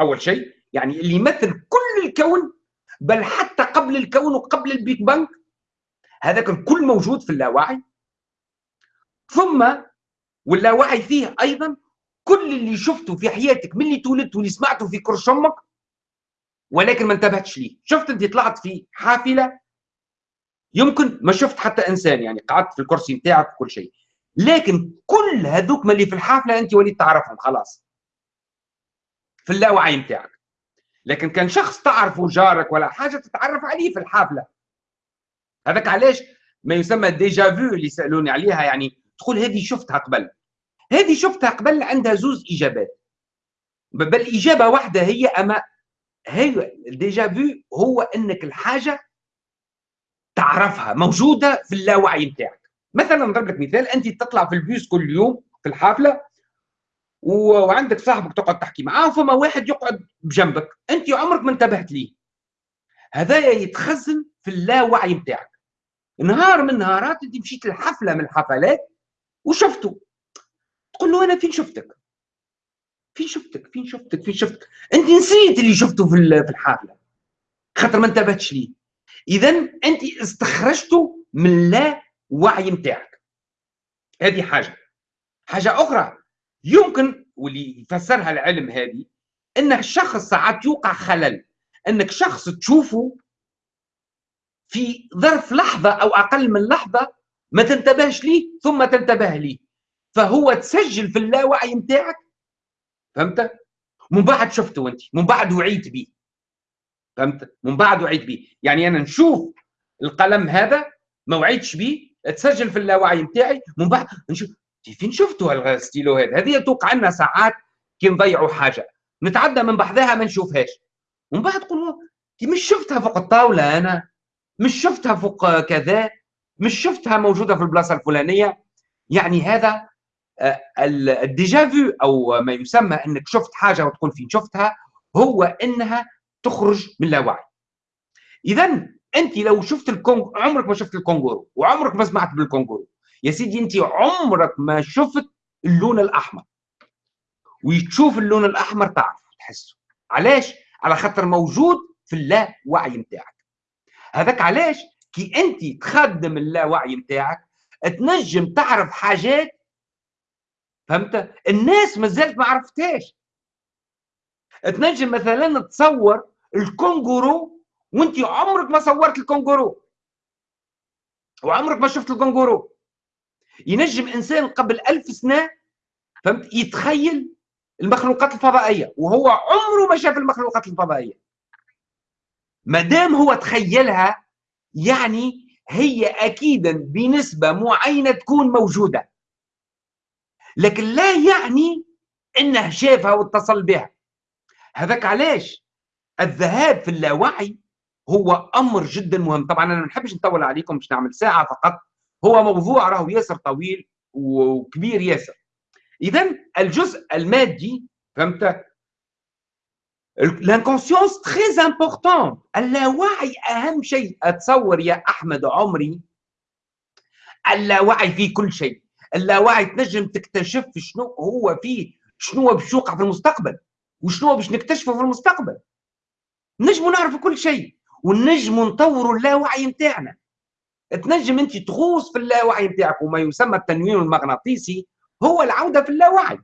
أول شيء يعني اللي يمثل الكون بل حتى قبل الكون وقبل البيك بانك هذاك الكل موجود في اللاوعي. ثم واللاوعي فيه أيضا كل اللي شفته في حياتك من اللي تولدت واللي سمعته في كرش أمك ولكن ما انتبهتش ليه. شفت انت طلعت في حافلة يمكن ما شفت حتى إنسان يعني قعدت في الكرسي نتاعك وكل شيء. لكن كل هذوك اللي في الحافلة أنت وليت تعرفهم خلاص. في اللاوعي نتاعك لكن كان شخص تعرفه جارك ولا حاجة تتعرف عليه في الحافلة. هذاك علاش ما يسمى déjà vu اللي سألوني عليها يعني تقول هذه شفتها قبل. هذه شفتها قبل عندها زوز إجابات. بل إجابة واحدة هي أما هي déjà vu هو إنك الحاجة تعرفها موجودة في اللاوعي نتاعك. مثلا نضرب لك مثال أنت تطلع في البيوس كل يوم في الحافلة وعندك صاحبك تقعد تحكي معاه فما واحد يقعد بجنبك. أنت عمرك ما انتبهت ليه. هذايا يتخزن في اللاوعي نتاعك نهار من نهارات أنت مشيت لحفلة من الحفلات وشفته. تقول له أنا فين شفتك؟ فين شفتك؟ فين شفتك؟ فين شفتك؟ أنت نسيت اللي شفته في الحافله خاطر ما انتبهتش ليه. اذا أنت استخرجته من لا وعي نتاعك هذه حاجة. حاجة أخرى. يمكن واللي يفسرها العلم هذه إنك شخص ساعات يوقع خلل. إنك شخص تشوفه في ظرف لحظة أو أقل من لحظة ما تنتبهش ليه ثم تنتبه ليه. فهو تسجل في اللاوعي نتاعك فهمت؟ من بعد شفته أنت من بعد وعيت به فهمت؟ من بعد وعيت به يعني أنا نشوف القلم هذا ما وعيتش به تسجل في اللاوعي نتاعي من بعد نشوف فين شفتوا الستيلو هذا هذه توقع لنا ساعات كي نضيعوا حاجة. نتعدى من بحذاها ما نشوفهاش. ومن بعد تقول مش شفتها فوق الطاولة أنا مش شفتها فوق كذا مش شفتها موجودة في البلاصة الفلانية. يعني هذا آه، ال déjà vu أو ما يسمى إنك شفت حاجة وتقول فين شفتها هو إنها تخرج من اللاوعي. اذا أنت لو شفت الكونغ عمرك ما شفت ال kangourou وعمرك ما سمعت بال kangourou. يا سيدي انت عمرك ما شفت اللون الأحمر. وتشوف اللون الأحمر تعرف تحسه. علاش؟ على خاطر موجود في اللاوعي نتاعك هذاك علاش؟ كي انت تخدم اللاوعي نتاعك تنجم تعرف حاجات فهمت؟ الناس ما زالت ما عرفتهاش. تنجم مثلا تصور الكونغورو وانت عمرك ما صورت الكونغورو. وعمرك ما شفت الكونغورو. ينجم إنسان قبل ألف سنة فهمت؟ يتخيل المخلوقات الفضائية وهو عمره ما شاف المخلوقات الفضائية. ما دام هو تخيلها يعني هي اكيدا بنسبة معينة تكون موجودة. لكن لا يعني إنه شافها واتصل بها. هذاك علاش؟ الذهاب في اللاوعي هو أمر جدا مهم. طبعا أنا ما نحبش نطول عليكم باش نعمل ساعة فقط. هو موضوع راهو ياسر طويل وكبير ياسر. اذا الجزء المادي فهمت؟ l'inconscience très important اللاوعي أهم شيء. أتصور يا أحمد عمري اللاوعي فيه كل شيء. اللاوعي تنجم تكتشف شنو هو فيه شنو باش يوقع في المستقبل. وشنو باش نكتشفه في المستقبل. نجموا نعرفوا كل شيء. ونجموا نطوروا اللاوعي نتاعنا. تنجم انت تغوص في اللاوعي نتاعك وما يسمى التنويم المغناطيسي هو العودة في اللاوعي.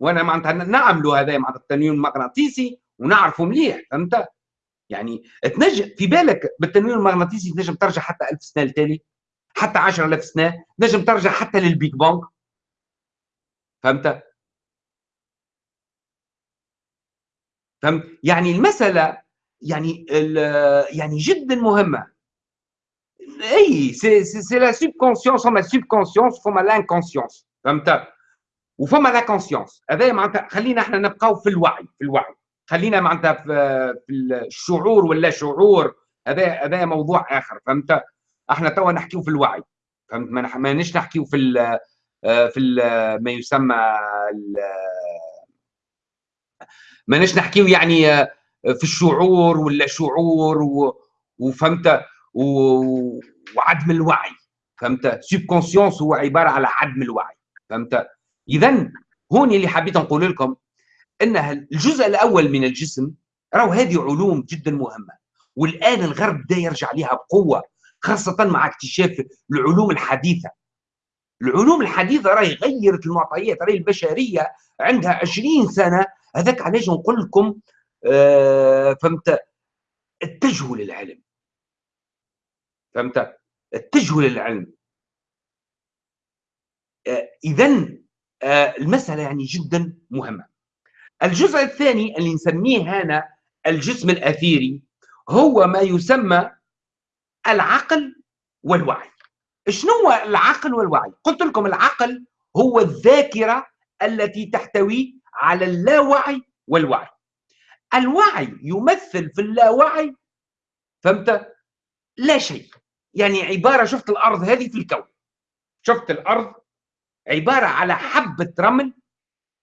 وأنا معناتها نعملوا هذا معناتها التنويم المغناطيسي ونعرفه مليح فهمت؟ يعني تنجم في بالك بالتنويم المغناطيسي تنجم ترجع حتى ألف سنة لتالي؟ حتى 10000 سنة؟ تنجم ترجع حتى للبيج بونج؟ فهمت؟ فهمت؟ يعني المسألة يعني يعني جدا مهمة. ici c'est la subconscience فما ال subconscience فما l'inconscience فهمت وفما la conscience هذا معناتها خلينا إحنا نبقاو في الوعي في الوعي خلينا معناتها في, في الشعور ولا شعور هذا هذا موضوع اخر فهمت إحنا توا نحكيو في الوعي فهمت ما مانيش نحكيو في ال في ال ما يسمى مانيش نحكيو يعني في الشعور ولا شعور وفهمت وعدم الوعي فهمت؟ subconscience هو عبارة على عدم الوعي فهمت؟ اذا هون اللي حبيت نقول لكم إن الجزء الأول من الجسم راهو هذه علوم جدا مهمة والآن الغرب بدا يرجع لها بقوة خاصة مع اكتشاف العلوم الحديثة. العلوم الحديثة راهي غيرت المعطيات راهي البشرية عندها 20 سنة هذاك علاش نقول لكم آه فهمت؟ اتجهوا للعلم. فهمت؟ اتجهوا للعلم. آه اذا آه المسألة يعني جدا مهمة. الجزء الثاني اللي نسميه هنا الجسم الأثيري هو ما يسمى العقل والوعي. شنو هو العقل والوعي؟ قلت لكم العقل هو الذاكرة التي تحتوي على اللاوعي والوعي. الوعي يمثل في اللاوعي فهمت؟ لا شيء. يعني عبارة شفت الأرض هذه في الكون. شفت الأرض عبارة على حبة رمل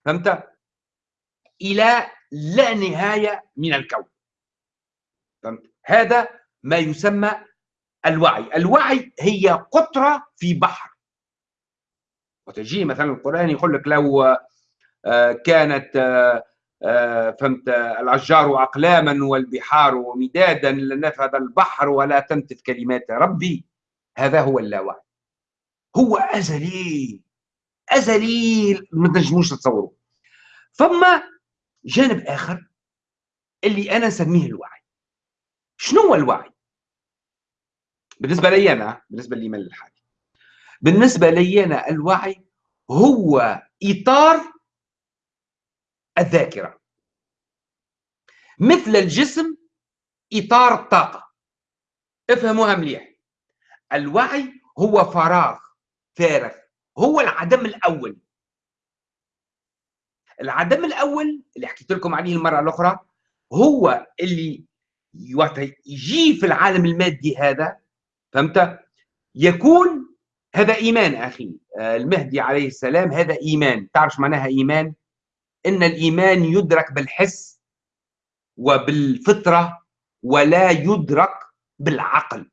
فهمت؟ إلى لا نهاية من الكون. فهمت؟ هذا ما يسمى الوعي. الوعي هي قطرة في بحر. وتجي مثلا القرآن يقول لك لو آه، كانت آه، فهمت؟ الاشجار أقلاما والبحار مدادا لنفذ البحر ولا تنتف كلمات ربي. هذا هو اللاوعي. هو ازلي ازلي ما تنجموش تتصوروا ثم جانب آخر اللي أنا نسميه الوعي. شنو هو الوعي؟ بالنسبة لي أنا بالنسبة لي من الحالي بالنسبة لي أنا الوعي هو إطار الذاكرة. مثل الجسم إطار الطاقة. افهموها مليح. الوعي هو فراغ فارغ. هو العدم الأول. العدم الأول اللي حكيت لكم عليه المرة الأخرى هو اللي يجي في العالم المادي هذا فهمت؟ يكون هذا إيمان أخي. آه، المهدي عليه السلام هذا إيمان. تعرف معناها إيمان؟ إن الإيمان يدرك بالحس وبالفطرة ولا يدرك بالعقل.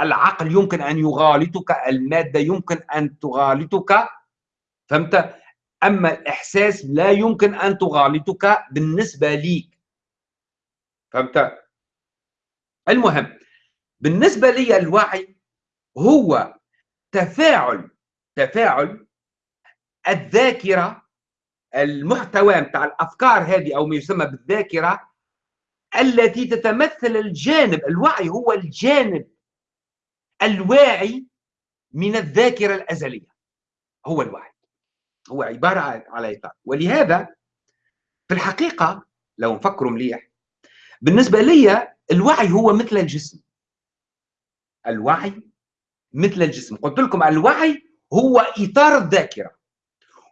العقل يمكن أن يغالطك المادة يمكن أن تغالطك فهمت؟ أما الإحساس لا يمكن أن تغالطك بالنسبة ليك. فهمت؟ المهم بالنسبة لي الوعي هو تفاعل تفاعل الذاكرة المحتوى بتاع الأفكار هذه أو ما يسمى بالذاكرة التي تتمثل الجانب الوعي هو الجانب الواعي من الذاكرة الأزلية. هو الوعي هو عبارة على إطار. ولهذا في الحقيقة لو نفكروا مليح بالنسبة لي الوعي هو مثل الجسم. الوعي مثل الجسم. قلت لكم الوعي هو إطار الذاكرة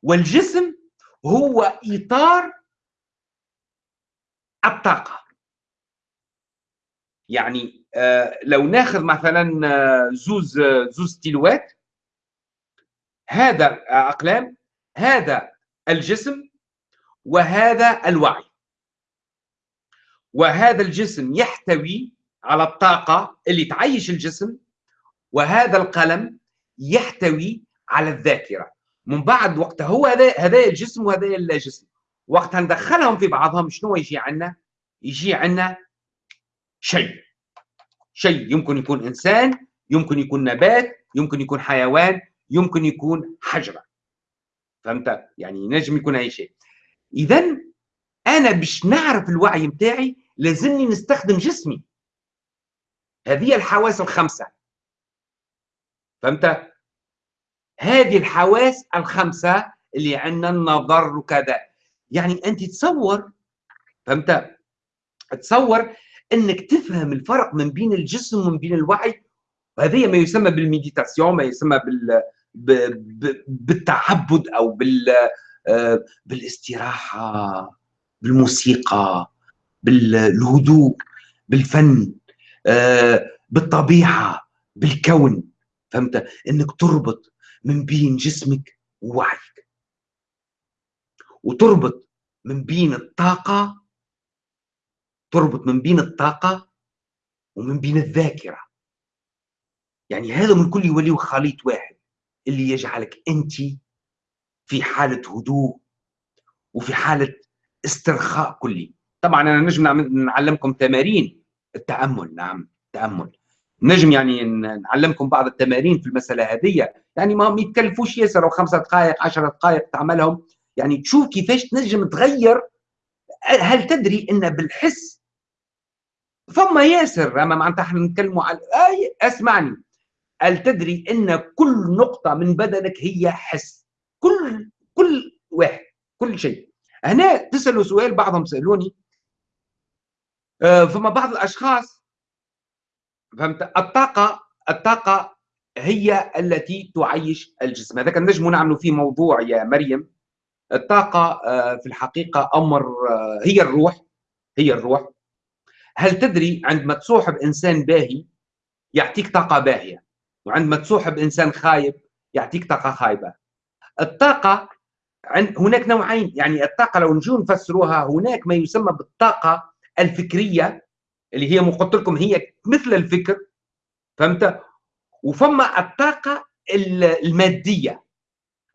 والجسم هو إطار الطاقة. يعني آه لو ناخذ مثلا آه زوز آه زوز تيلوات هذا أقلام هذا الجسم وهذا الوعي. وهذا الجسم يحتوي على الطاقة اللي تعيش الجسم وهذا القلم يحتوي على الذاكرة. من بعد وقت هو هذا هذا الجسم وهذا الجسم وقت ندخلهم في بعضهم شنو يجي عندنا؟ يجي عندنا شيء. شيء يمكن يكون إنسان يمكن يكون نبات يمكن يكون حيوان يمكن يكون حجرة. فهمت؟ يعني نجم يكون أي شيء. إذا أنا باش نعرف الوعي متاعي لازمني نستخدم جسمي. هذه الحواس الخمسة. فهمت؟ هذه الحواس الخمسة اللي عندنا النظر وكذا. يعني أنت تصور فهمت؟ تصور أنك تفهم الفرق من بين الجسم ومن بين الوعي. وهذه ما يسمى بالميديتاسيون ما يسمى بال بالتعبد أو بال آه، بالاستراحة بالموسيقى بالهدوء بالفن آه، بالطبيعة بالكون. فهمت؟ إنك تربط من بين جسمك ووعيك. وتربط من بين الطاقة تربط من بين الطاقة ومن بين الذاكرة. يعني هذا من كل يوليه خليط واحد اللي يجعلك أنت في حالة هدوء وفي حالة استرخاء كلي. طبعا أنا نجم نعلمكم تمارين التأمل. نعم التامل نجم يعني نعلمكم بعض التمارين في المسألة هذه. يعني ما يتكلفوش ياسر أو خمسة دقائق 10 دقائق تعملهم. يعني تشوف كيفاش تنجم تغير. هل تدري إن بالحس ثم ياسر أما معناتها إحنا نتكلموا على آي أسمعني. هل تدري إن كل نقطة من بدنك هي حس؟ كل كل واحد كل شيء. هنا تسألوا سؤال بعضهم سألوني. آه، فما بعض الأشخاص فهمت؟ الطاقة الطاقة هي التي تعيش الجسم. هذا نجم نعملوا فيه موضوع يا مريم. الطاقة آه، في الحقيقة أمر آه، هي الروح هي الروح. هل تدري عندما تصوحب إنسان باهي يعطيك طاقة باهية وعندما تصوحب إنسان خايب يعطيك طاقة خايبة؟ الطاقة هناك نوعين. يعني الطاقة لو نجو نفسروها هناك ما يسمى بالطاقة الفكرية اللي هي قلت لكم هي مثل الفكر فهمت؟ وفما الطاقة المادية.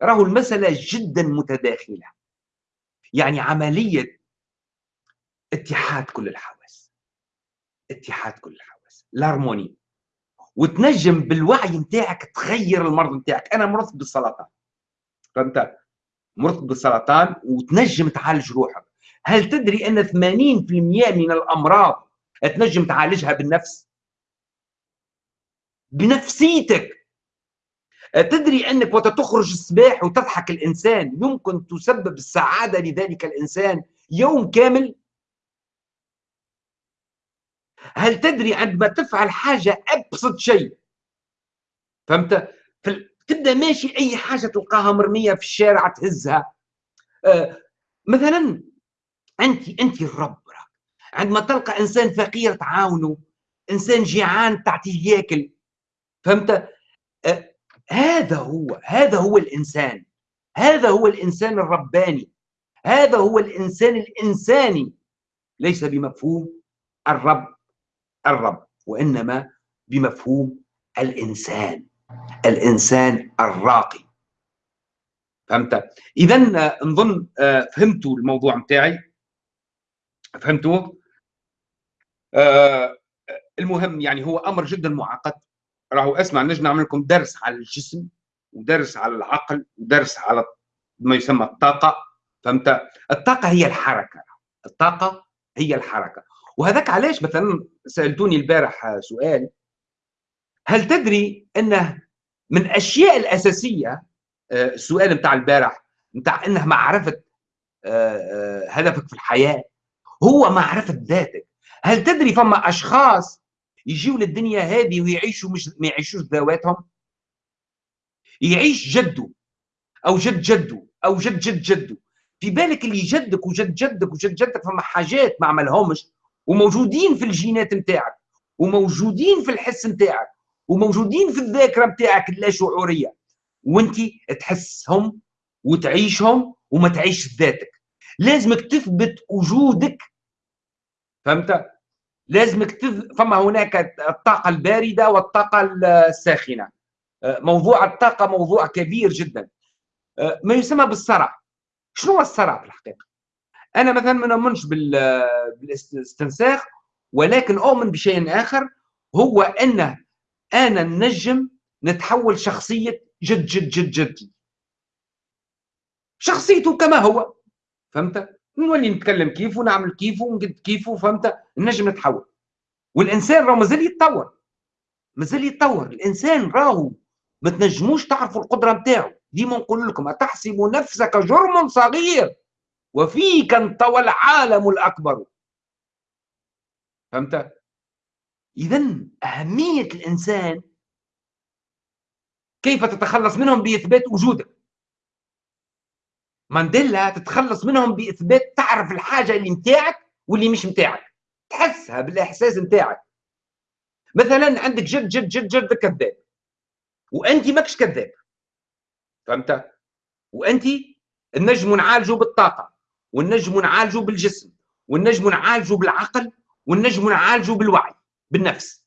راهو المسألة جدا متداخلة. يعني عملية اتحاد كل الحواس. اتحاد كل الحواس. الهارموني. وتنجم بالوعي نتاعك تغير المرض نتاعك. أنا مرضت بالسرطان. فهمت؟ مرضت بالسرطان وتنجم تعالج روحك. هل تدري أن 80% من الأمراض تنجم تعالجها بالنفس. بنفسيتك. تدري أنك وقت تخرج الصباح وتضحك الإنسان. يمكن تسبب السعادة لذلك الإنسان يوم كامل. هل تدري عندما تفعل حاجة أبسط شيء؟ فهمت؟ تبدأ ماشي أي حاجة تلقاها مرمية في الشارع تهزها. آه مثلا انت انت الرب. عندما تلقى إنسان فقير تعاونه إنسان جيعان تعطيه ياكل فهمت؟ آه هذا هو هذا هو الإنسان هذا هو الإنسان الرباني هذا هو الإنسان الإنساني. ليس بمفهوم الرب الرب وإنما بمفهوم الإنسان الإنسان الراقي. فهمت؟ اذا نظن آه، فهمتوا الموضوع متاعي؟ فهمتوا؟ آه المهم يعني هو أمر جدا معقد. راهو اسمع نجي نعمل لكم درس على الجسم ودرس على العقل ودرس على ما يسمى الطاقة فهمت؟ الطاقة هي الحركة. الطاقة هي الحركة. وهذاك علاش؟ مثلا سألتوني البارح سؤال. هل تدري أنه من الاشياء الأساسية آه، السؤال بتاع البارح بتاع إنه معرفة آه، آه، هدفك في الحياة هو معرفة ذاتك. هل تدري فما أشخاص يجيوا للدنيا هذه ويعيشوا مش ما يعيشوش ذواتهم؟ يعيش جده أو جد جده أو جد جد جده. في بالك اللي جدك وجد جدك وجد جدك فما حاجات ما عملهمش وموجودين في الجينات نتاعك وموجودين في الحس نتاعك وموجودين في الذاكرة نتاعك اللاشعوريه وانت تحسهم وتعيشهم وما تعيش ذاتك. لازمك تثبت وجودك. فهمت؟ لازمك تث... فما هناك الطاقة الباردة والطاقة الساخنة. موضوع الطاقة موضوع كبير جدا. ما يسمى بالصرع. شنو هو الصرع في الحقيقة؟ أنا مثلا ما نؤمنش بالاستنساخ ولكن أؤمن بشيء آخر هو انه أنا النجم نتحول شخصية جد جد جد جدي شخصيته كما هو. فهمت؟ نولي نتكلم كيف ونعمل كيف ونقد كيفه فهمت؟ النجم نتحول. والإنسان راه مازال يتطور. مازال يتطور. الإنسان راهو ما تنجموش تعرفوا القدرة نتاعو ديما نقول لكم أتحسب نفسك جرم صغير وفيك انطوى العالم الأكبر. فهمت؟ إذا أهمية الإنسان كيف تتخلص منهم بإثبات وجودك مانديلا تتخلص منهم بإثبات تعرف الحاجة اللي متاعك واللي مش متاعك. تحسها بالإحساس متاعك. مثلا عندك جد جد جد جد كذاب. وأنت ماكش كذاب. فهمت؟ وأنت النجم نعالجه بالطاقة والنجم نعالجه بالجسم والنجم نعالجه بالعقل والنجم نعالجه بالوعي بالنفس.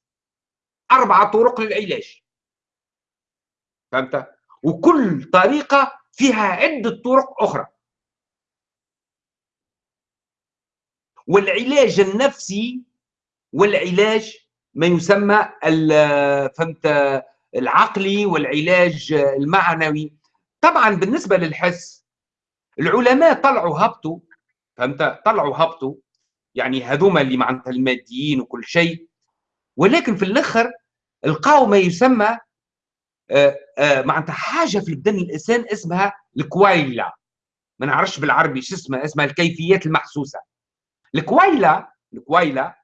أربعة طرق للعلاج. فهمت؟ وكل طريقة فيها عدة طرق أخرى. والعلاج النفسي والعلاج ما يسمى فهمت العقلي والعلاج المعنوي. طبعا بالنسبة للحس العلماء طلعوا هبطوا فهمت طلعوا هبطوا يعني هذوما اللي معناتها الماديين وكل شيء. ولكن في الآخر لقاو ما يسمى معناتها حاجة في البدن. الإنسان اسمها الكويله ما نعرفش بالعربي شو اسمها اسمها الكيفيات المحسوسة. الكويله الكويله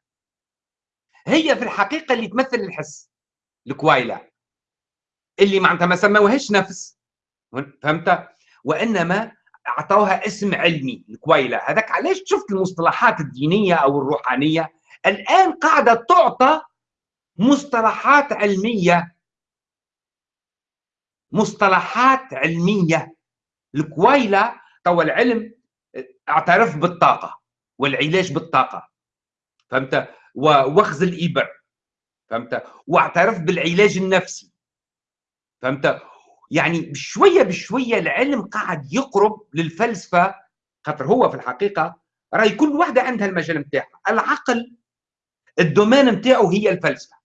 هي في الحقيقة اللي تمثل الحس. الكويله اللي معناتها ما سموهاش نفس. فهمت؟ وإنما أعطوها اسم علمي الكويله هذاك علاش؟ شفت المصطلحات الدينية أو الروحانية؟ الآن قاعدة تعطى مصطلحات علمية مصطلحات علمية. الكويلة توا العلم اعترف بالطاقة والعلاج بالطاقة. فهمت؟ ووخز الإبر. فهمت؟ واعترف بالعلاج النفسي. فهمت؟ يعني بشوية بشوية العلم قاعد يقرب للفلسفة خاطر هو في الحقيقة راي كل واحدة عندها المجال نتاعها العقل ال domaine نتاعو هي الفلسفة.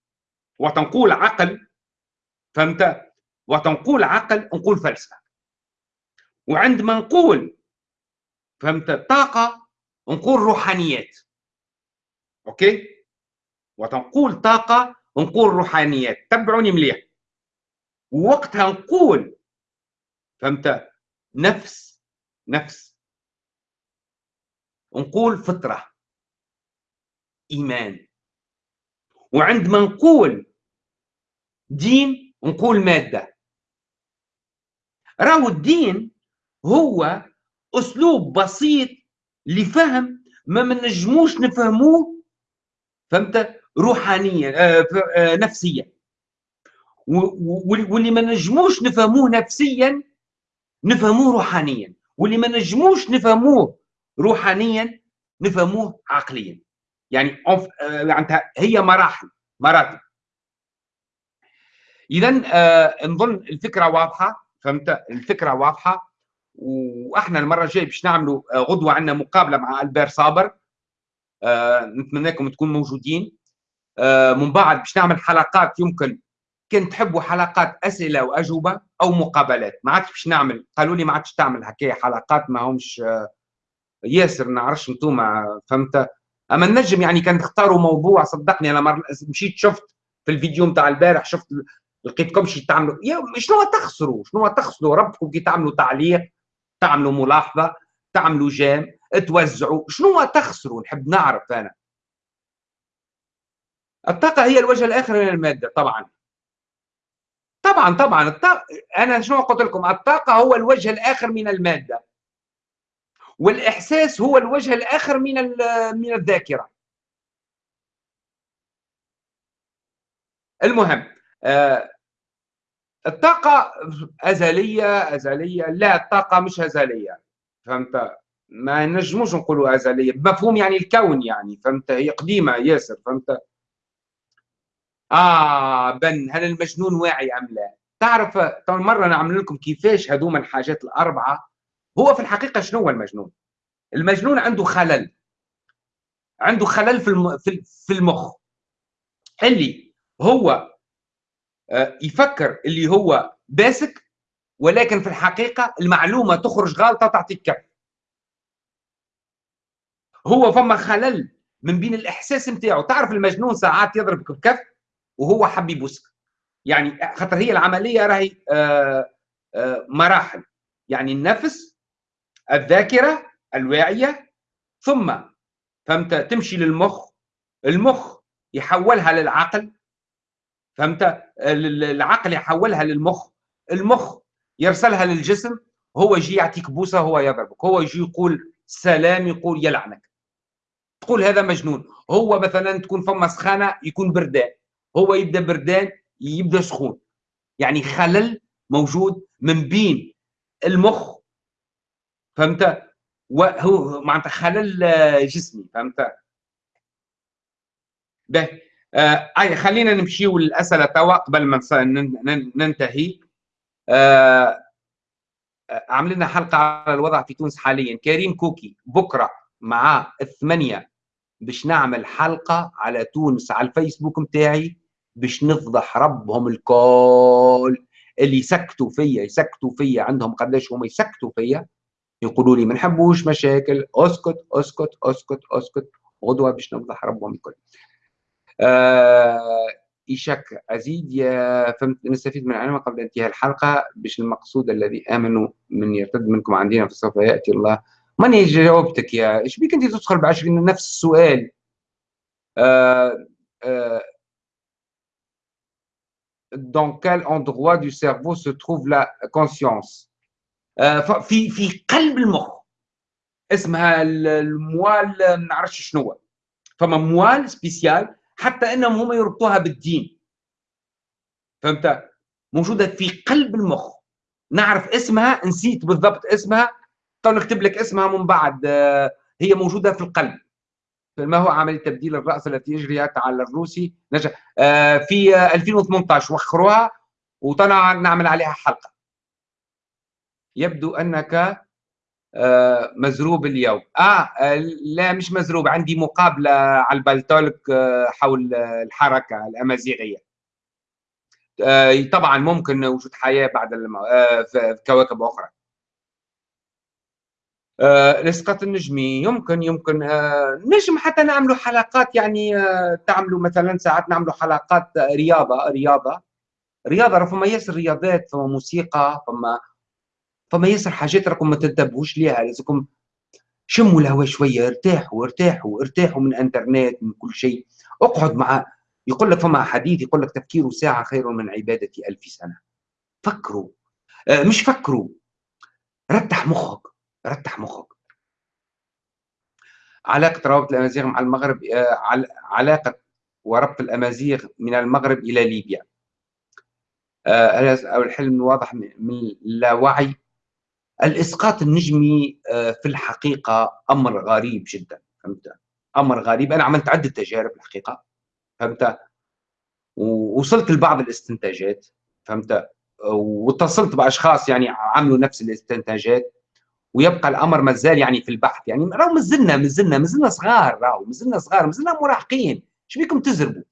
وتنقول عقل فهمت؟ وتنقول عقل نقول فلسفة. وعندما نقول فهمت طاقة نقول روحانيات. OK؟ وتنقول طاقة نقول روحانيات. تبعوني مليح. ووقتها نقول فهمت نفس نفس. نقول فطرة. إيمان. وعندما نقول دين نقول مادة. راهو الدين هو أسلوب بسيط لفهم ما منجموش نفهموه فهمت؟ روحانيا آه آه نفسيا واللي ما نجموش نفهموه نفسيا نفهموه روحانيا. واللي ما نجموش نفهموه روحانيا نفهموه عقليا. يعني معناتها هي مراحل مراتب اذا آه نظن الفكرة واضحة. فهمت؟ الفكرة واضحة. وأحنا المرة الجاية باش نعملوا آه، غدوة عندنا مقابلة مع ألبير صابر. آه نتمنىكم تكونوا موجودين. آه من بعد باش نعمل حلقات يمكن كان تحبوا حلقات أسئلة وأجوبة أو مقابلات. ما عادش باش نعمل. قالوا لي ما عادش تعمل هكايا حلقات ما همش آه، ياسر نعرفش أنتم فهمت؟ أما النجم يعني كان تختاروا موضوع صدقني أنا. مشيت شفت في الفيديو نتاع البارح شفت لقيتكمش تعملوا شنو تخسروا؟ شنو تخسروا؟ ربكم كي تعملوا تعليق تعملوا ملاحظة تعملوا جام توزعوا. شنو تخسروا؟ نحب نعرف أنا. الطاقة هي الوجه الآخر من المادة طبعا. طبعا طبعا. الطاقة أنا شنو قلت لكم؟ الطاقة هو الوجه الآخر من المادة. والإحساس هو الوجه الآخر من من الذاكرة. المهم آه الطاقة أزلية أزلية لا الطاقة مش أزلية فهمت؟ ما نجموش نقولوا أزلية بمفهوم يعني الكون يعني فهمت؟ هي قديمة ياسر فهمت؟ آه بن هل المجنون واعي أم لا؟ تعرف طبعا مرة نعمل لكم كيفاش هذوما الحاجات الأربعة هو في الحقيقة شنو هو المجنون؟ المجنون عنده خلل عنده خلل في. في المخ. اللي هو آه، يفكر اللي هو باسك ولكن في الحقيقة المعلومة تخرج غلطه تعطيك كف. هو فما خلل من بين الإحساس نتاعو. تعرف المجنون ساعات يضربك بكف وهو حب يبوسك. يعني خاطر هي العملية راهي آه، آه، مراحل. يعني النفس الذاكرة الواعية. ثم فهمت تمشي للمخ. المخ يحولها للعقل. فهمت؟ العقل يحولها للمخ. المخ يرسلها للجسم هو يجي يعطيك بوسة هو يضربك. هو يجي يقول سلام يقول يلعنك تقول هذا مجنون. هو مثلا تكون فما سخانة يكون بردان. هو يبدأ بردان يبدأ سخون. يعني خلل موجود من بين المخ فهمت؟ وهو معناتها خلل جسمي فهمت؟ به. آه خلينا نمشيو للاسئله توا قبل ما ننتهي. آه عامل لنا حلقة على الوضع في تونس حاليا. كريم كوكي بكرة مع الثمانية باش نعمل حلقة على تونس على الفيسبوك نتاعي باش نفضح ربهم الكل. اللي يسكتوا فيا يسكتوا فيا عندهم قداش هما يسكتوا فيا يقولوا لي ما نحبوش مشاكل أسكت أسكت أسكت أسكت غدوة باش نفضح ربهم الكل. آه إيشك أزيد يا فهمت نستفيد من العلم قبل انتهاء الحلقة باش المقصود الذي آمنوا من يرتد منكم عندنا فسوف يأتي الله. ماني جاوبتك يا؟ إيش بيك أنت تدخل بعشرين؟ نفس السؤال. آه آه dans quel endroit du cerveau se trouve la conscience آه في في قلب المخ. اسمها la moelle ما نعرفش شنو فما moelle spéciale حتى إنهم هم يربطوها بالدين. فهمت؟ موجودة في قلب المخ. نعرف اسمها نسيت بالضبط اسمها. تو نكتب لك اسمها من بعد. آه، هي موجودة في القلب. ما هو عمليه تبديل الرأس التي يجريها على الروسي نجح. آه، في 2018 وخروها وطلع نعمل عليها حلقة. يبدو أنك مزروب اليوم. آه لا مش مزروب عندي مقابلة على البلتولك آه، حول الحركة الأمازيغية. آه، طبعا ممكن وجود حياة بعد في كواكب أخرى. الاسقاط النجمي يمكن يمكن نجم حتى نعملوا حلقات يعني تعملوا مثلا ساعات نعملوا حلقات رياضة رياضة رياضة فما ياسر رياضات فما موسيقى فما فما ياسر حاجات راكم ما تنتبهوش ليها لازمكم شموا الهواء شوية ارتاحوا ارتاحوا ارتاحوا من انترنت من كل شيء. اقعد مع يقول لك فما حديث يقول لك تفكير ساعة خير من عبادة ألف سنة. فكروا. آه مش فكروا. رتح مخك رتح مخك. علاقة روابط الأمازيغ مع المغرب آه علاقة وربط الأمازيغ من المغرب إلى ليبيا. آه الحلم واضح من اللاوعي الإسقاط النجمي آه، في الحقيقة أمر غريب جدا فهمت؟ أمر غريب. أنا عملت عدة تجارب الحقيقة فهمت؟ ووصلت لبعض الاستنتاجات فهمت؟ واتصلت بأشخاص يعني عملوا نفس الاستنتاجات ويبقى الأمر مازال يعني في البحث. يعني راهو مازلنا مازلنا مازلنا صغار راهو مازلنا صغار مازلنا مراهقين. إيش بيكم تزربوا؟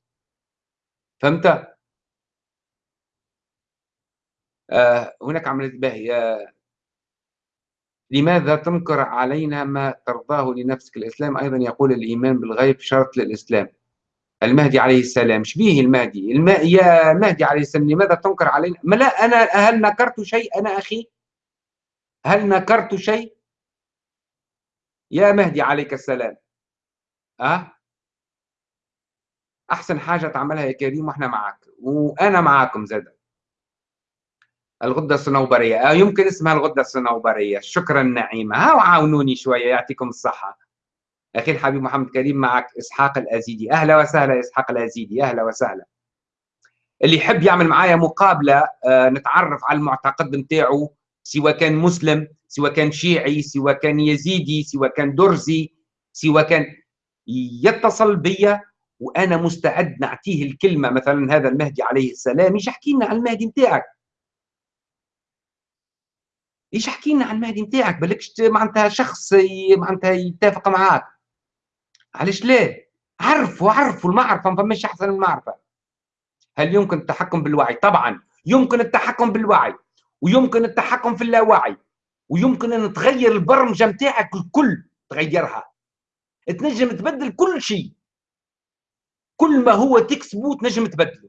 فهمت؟ آه هناك عملية باهية. لماذا تنكر علينا ما ترضاه لنفسك الإسلام؟ أيضا يقول الإيمان بالغيب شرط للإسلام. المهدي عليه السلام شبيه المهدي؟ الم... يا مهدي عليه السلام لماذا تنكر علينا؟ ما لا أنا هل نكرت شيء؟ أنا أخي هل نكرت شيء؟ يا مهدي عليك السلام. أه؟ أحسن حاجة تعملها يا كريم وإحنا معك. وأنا معاكم زاد الغدة الصنوبرية. آه يمكن اسمها الغدة الصنوبرية. شكرا نعيمة. ها وعاونوني شوية يعطيكم الصحة. أخي الحبيب محمد كريم معك إسحاق الأزيدي. أهلا وسهلا إسحاق الأزيدي. أهلا وسهلا. اللي يحب يعمل معايا مقابلة آه نتعرف على المعتقد نتاعو سواء كان مسلم سواء كان شيعي سواء كان يزيدي سواء كان درزي سواء كان يتصل بيا وأنا مستعد نعطيه الكلمة. مثلا هذا المهدي عليه السلام يجي يحكي لنا عن المهدي نتاعك. إيش أحكي لنا عن المهدي نتاعك؟ بالكش معناتها شخص معناتها يتفق معاك. علاش ليه عرفوا عرفوا المعرفة ما فماش أحسن من المعرفة. هل يمكن التحكم بالوعي؟ طبعا. يمكن التحكم بالوعي ويمكن التحكم في اللاوعي ويمكن أن تغير البرمجة نتاعك الكل تغيرها. تنجم تبدل كل شيء. كل ما هو تكسبه تنجم تبدله.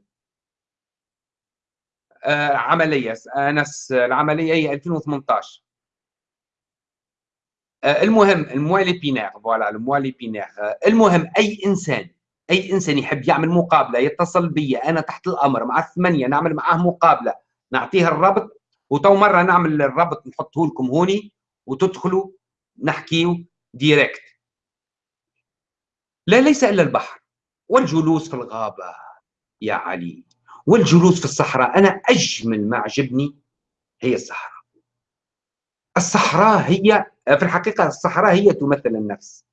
عملية. آنس العملية هي 2018 آه، المهم la moelle épinière voilà la moelle épinière آه، المهم أي إنسان أي إنسان يحب يعمل مقابلة يتصل بي أنا تحت الأمر مع الثمانية نعمل معاه مقابلة نعطيه الربط وتو مرة نعمل الربط نحطه لكم هوني وتدخلوا نحكيو direct. لا ليس إلا البحر والجلوس في الغابة يا علي. والجلوس في الصحراء. أنا أجمل ما عجبني هي الصحراء. الصحراء هي في الحقيقة الصحراء هي تمثل النفس.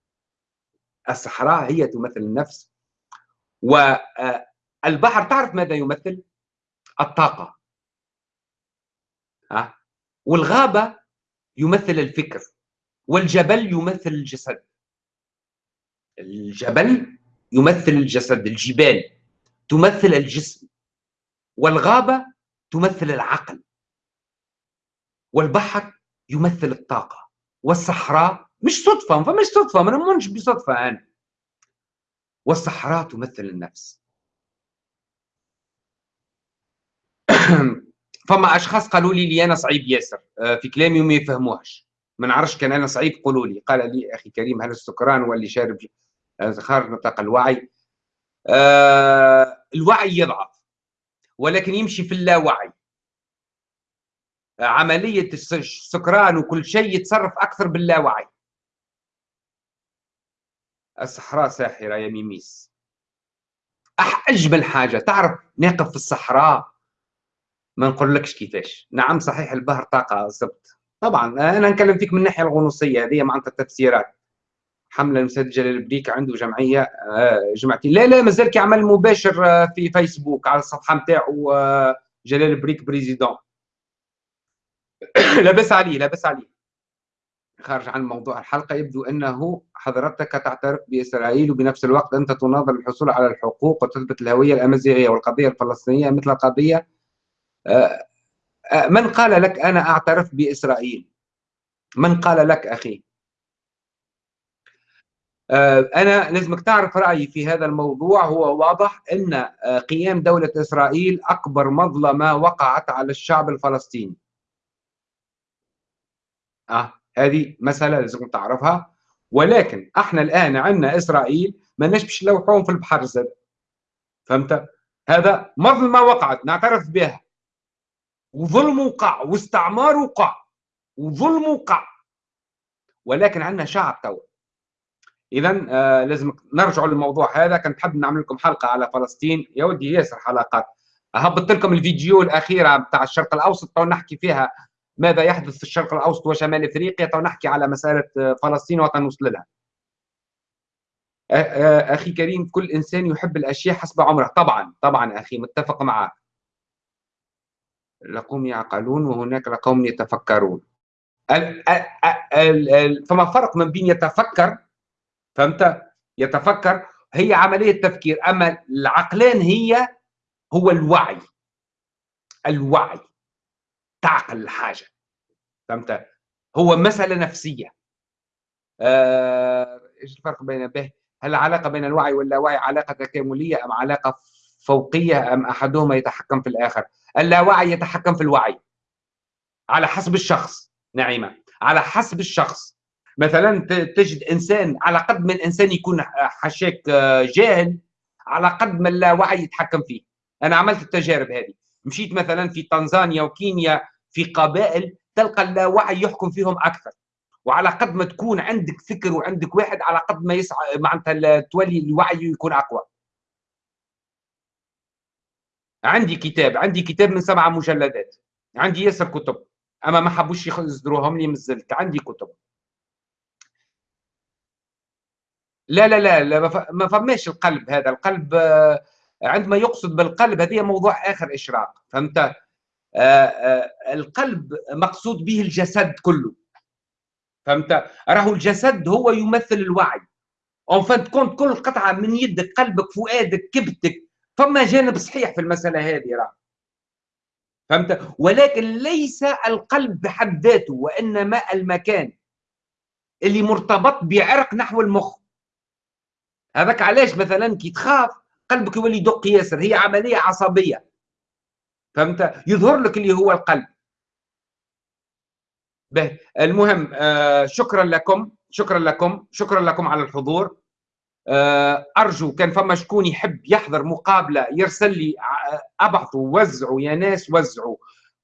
الصحراء هي تمثل النفس. والبحر تعرف ماذا يمثل؟ الطاقة. ها؟ والغابة يمثل الفكر والجبل يمثل الجسد. الجبل يمثل الجسد الجبال تمثل الجسم. والغابة تمثل العقل والبحر يمثل الطاقة والصحراء مش صدفة فمش صدفة ما نمونش بصدفة أنا والصحراء تمثل النفس. فما أشخاص قالوا لي لي أنا صعيب ياسر. آه، في كلامي وما يفهموهش ما نعرفش كان أنا صعيب قولوا لي. قال لي أخي كريم هل السكران واللي شارب؟ خارج نطاق الوعي. آه الوعي يضعف. ولكن يمشي في اللاوعي. عملية السكران وكل شيء يتصرف أكثر باللاوعي. الصحراء ساحرة يا ميميس. أجمل حاجة. تعرف نقف في الصحراء؟ ما نقولكش كيفاش. نعم صحيح البحر طاقة زبط طبعا أنا نكلم فيك من الناحية الغنوصية هذه معناتها التفسيرات. حملة المسدد جلال البريك عنده جمعية آه، جمعتين لا لا مازال كيعمل مباشر آه، في فيسبوك على الصفحة نتاعو آه، جلال البريك président. لاباس عليه لاباس عليه. خارج عن موضوع الحلقة يبدو أنه حضرتك تعترف بإسرائيل وبنفس الوقت أنت تناظر الحصول على الحقوق وتثبت الهوية الأمازيغية والقضية الفلسطينية مثل القضية من قال لك أنا أعترف بإسرائيل؟ من قال لك أخي؟ أنا لازمك تعرف رأيي في هذا الموضوع. هو واضح أن آه، قيام دولة إسرائيل أكبر مظلمة وقعت على الشعب الفلسطيني. آه هذه مسألة لازم تعرفها. ولكن إحنا الآن عندنا إسرائيل ما باش نلوحوهم في البحر زاد فهمت؟ هذا مظلمة وقعت نعترف بها. وظلم وقع واستعمار وقع وظلم وقع. ولكن عندنا شعب تو اذا آه لازم نرجع للموضوع هذا. كنت حاب نعمل لكم حلقة على فلسطين. يا ودي ياسر حلقات. هبطت لكم الفيديو الأخيرة بتاع الشرق الأوسط تو نحكي فيها ماذا يحدث في الشرق الأوسط وشمال إفريقيا تو نحكي على مسألة آه، فلسطين وتنوصل لها. آه، أخي كريم كل إنسان يحب الأشياء حسب عمره. طبعا طبعا أخي متفق معك لقوم يعقلون وهناك لقوم يتفكرون. فما فرق من بين يتفكر فهمت؟ يتفكر. هي عملية تفكير أما العقلان هي هو الوعي. الوعي. تعقل الحاجة. فهمت؟ هو مسألة نفسية. آه، إيش الفرق بين به؟ هل العلاقة بين الوعي واللاوعي علاقة تكاملية أم علاقة فوقية أم أحدهما يتحكم في الآخر؟ اللاوعي يتحكم في الوعي. على حسب الشخص نعيمة. على حسب الشخص. مثلا تجد إنسان على قد ما الإنسان يكون حشاك آه، جاهل على قد ما اللاوعي يتحكم فيه. أنا عملت التجارب هذه. مشيت مثلا في تنزانيا وكينيا في قبائل تلقى اللاوعي يحكم فيهم أكثر. وعلى قد ما تكون عندك فكر وعندك واحد على قد ما يسعى معناتها تولي الوعي يكون أقوى. عندي كتاب عندي كتاب من سبعة مجلدات. عندي ياسر كتب. أما ما حبوش يصدروهم لي مازلت عندي كتب. لا لا لا, لا ما فماش القلب هذا. القلب آه، عندما يقصد بالقلب هذه موضوع آخر إشراق فهمت؟ آه، آه، القلب مقصود به الجسد كله فهمت؟ راهو الجسد هو يمثل الوعي. en fin de compte كل قطعة من يدك قلبك فؤادك كبتك فما جانب صحيح في المسألة هذه راه فهمت؟ ولكن ليس القلب بحد ذاته وإنما المكان اللي مرتبط بعرق نحو المخ. هذاك علاش مثلا كي تخاف قلبك يولي يدق ياسر هي عملية عصبية. فهمت؟ يظهر لك اللي هو القلب. به المهم آه شكرا لكم شكرا لكم شكرا لكم على الحضور. آه أرجو كان فما شكون يحب يحضر مقابلة يرسل لي آه، أبعثوا وزعوا يا ناس وزعوا.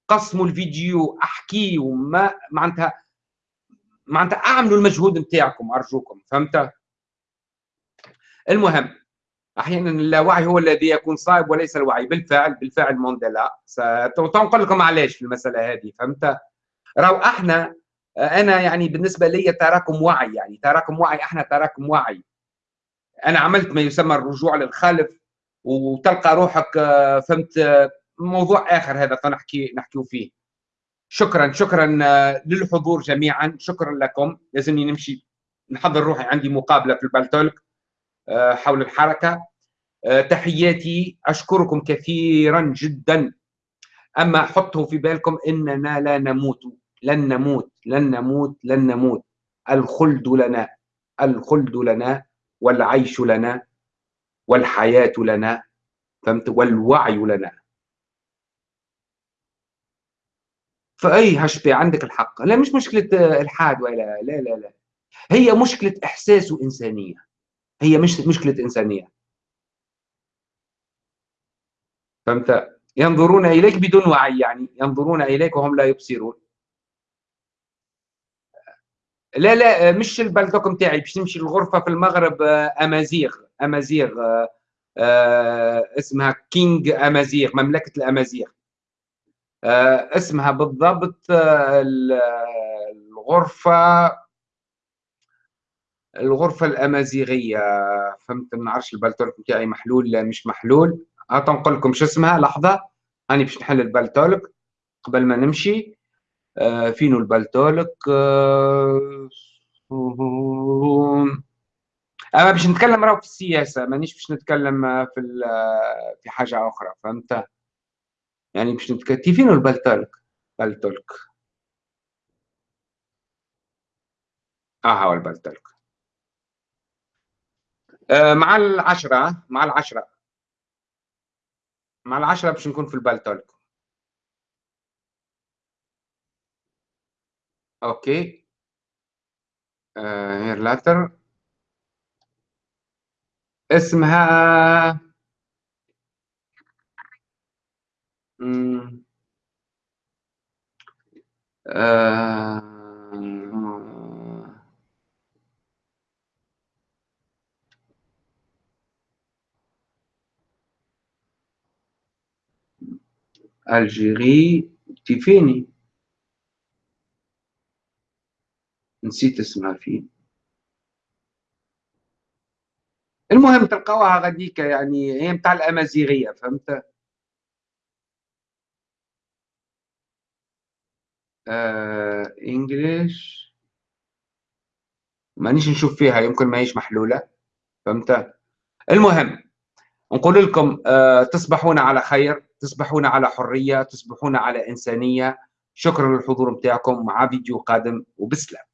قسموا الفيديو احكيوا ما معناتها معناتها أعملوا المجهود نتاعكم أرجوكم. فهمت؟ المهم أحيانا اللاوعي هو الذي يكون صائب وليس الوعي. بالفعل بالفعل مونديلا. سنقول لكم علاش في المسألة هذه فهمت؟ راهو أحنا أنا يعني بالنسبة لي تراكم وعي يعني تراكم وعي أحنا تراكم وعي. أنا عملت ما يسمى الرجوع للخلف وتلقى روحك فهمت؟ موضوع آخر هذا فنحكي نحكيو فيه. شكرا شكرا للحضور جميعا. شكرا لكم. لازمني نمشي نحضر روحي عندي مقابلة في البالتولك حول الحركة. تحياتي أشكركم كثيرا جدا. أما حطوا في بالكم إننا لا نموت. لن نموت لن نموت لن نموت. الخلد لنا الخلد لنا والعيش لنا والحياة لنا فهمت؟ والوعي لنا. فأي هشبي عندك الحق. لا مش مشكلة إلحاد ولا لا لا لا. هي مشكلة إحساس وإنسانية هي مش مشكلة إنسانية. فهمت؟ ينظرون إليك بدون وعي يعني ينظرون إليك وهم لا يبصرون. لا لا مش البلدوك نتاعي باش نمشي للغرفة في المغرب آه، أمازيغ أمازيغ آه، آه، اسمها King أمازيغ مملكة الأمازيغ. اسمها بالضبط الغرفة الغرفة الأمازيغية فهمت؟ ما نعرفش ال Paltalk نتاعي محلول لا مش محلول. هات نقول لكم شو اسمها؟ لحظة. هاني باش نحل ال Paltalk قبل ما نمشي. آه، فينو ال Paltalk آه، أما باش نتكلم راهو في السياسة مانيش باش نتكلم في في حاجة أخرى فهمت؟ يعني باش نتكلم فينو البلتولك بلتولك. آه هو البلتولك. آه مع العشرة مع العشرة. مع العشرة باش نكون في البلتولك أوكي. هير لاتر اسمها آه... Algérie تيفيني نسيت اسمها فيه. المهم تلقاوها غاديك يعني هي متاع الأمازيغية فهمت؟ آه English. مانيش نشوف فيها يمكن ما هيش محلولة فهمت؟ المهم نقول لكم آه تصبحون على خير. تصبحون على حرية تصبحون على إنسانية. شكرا للحضور بتاعكم مع فيديو قادم وبسلام.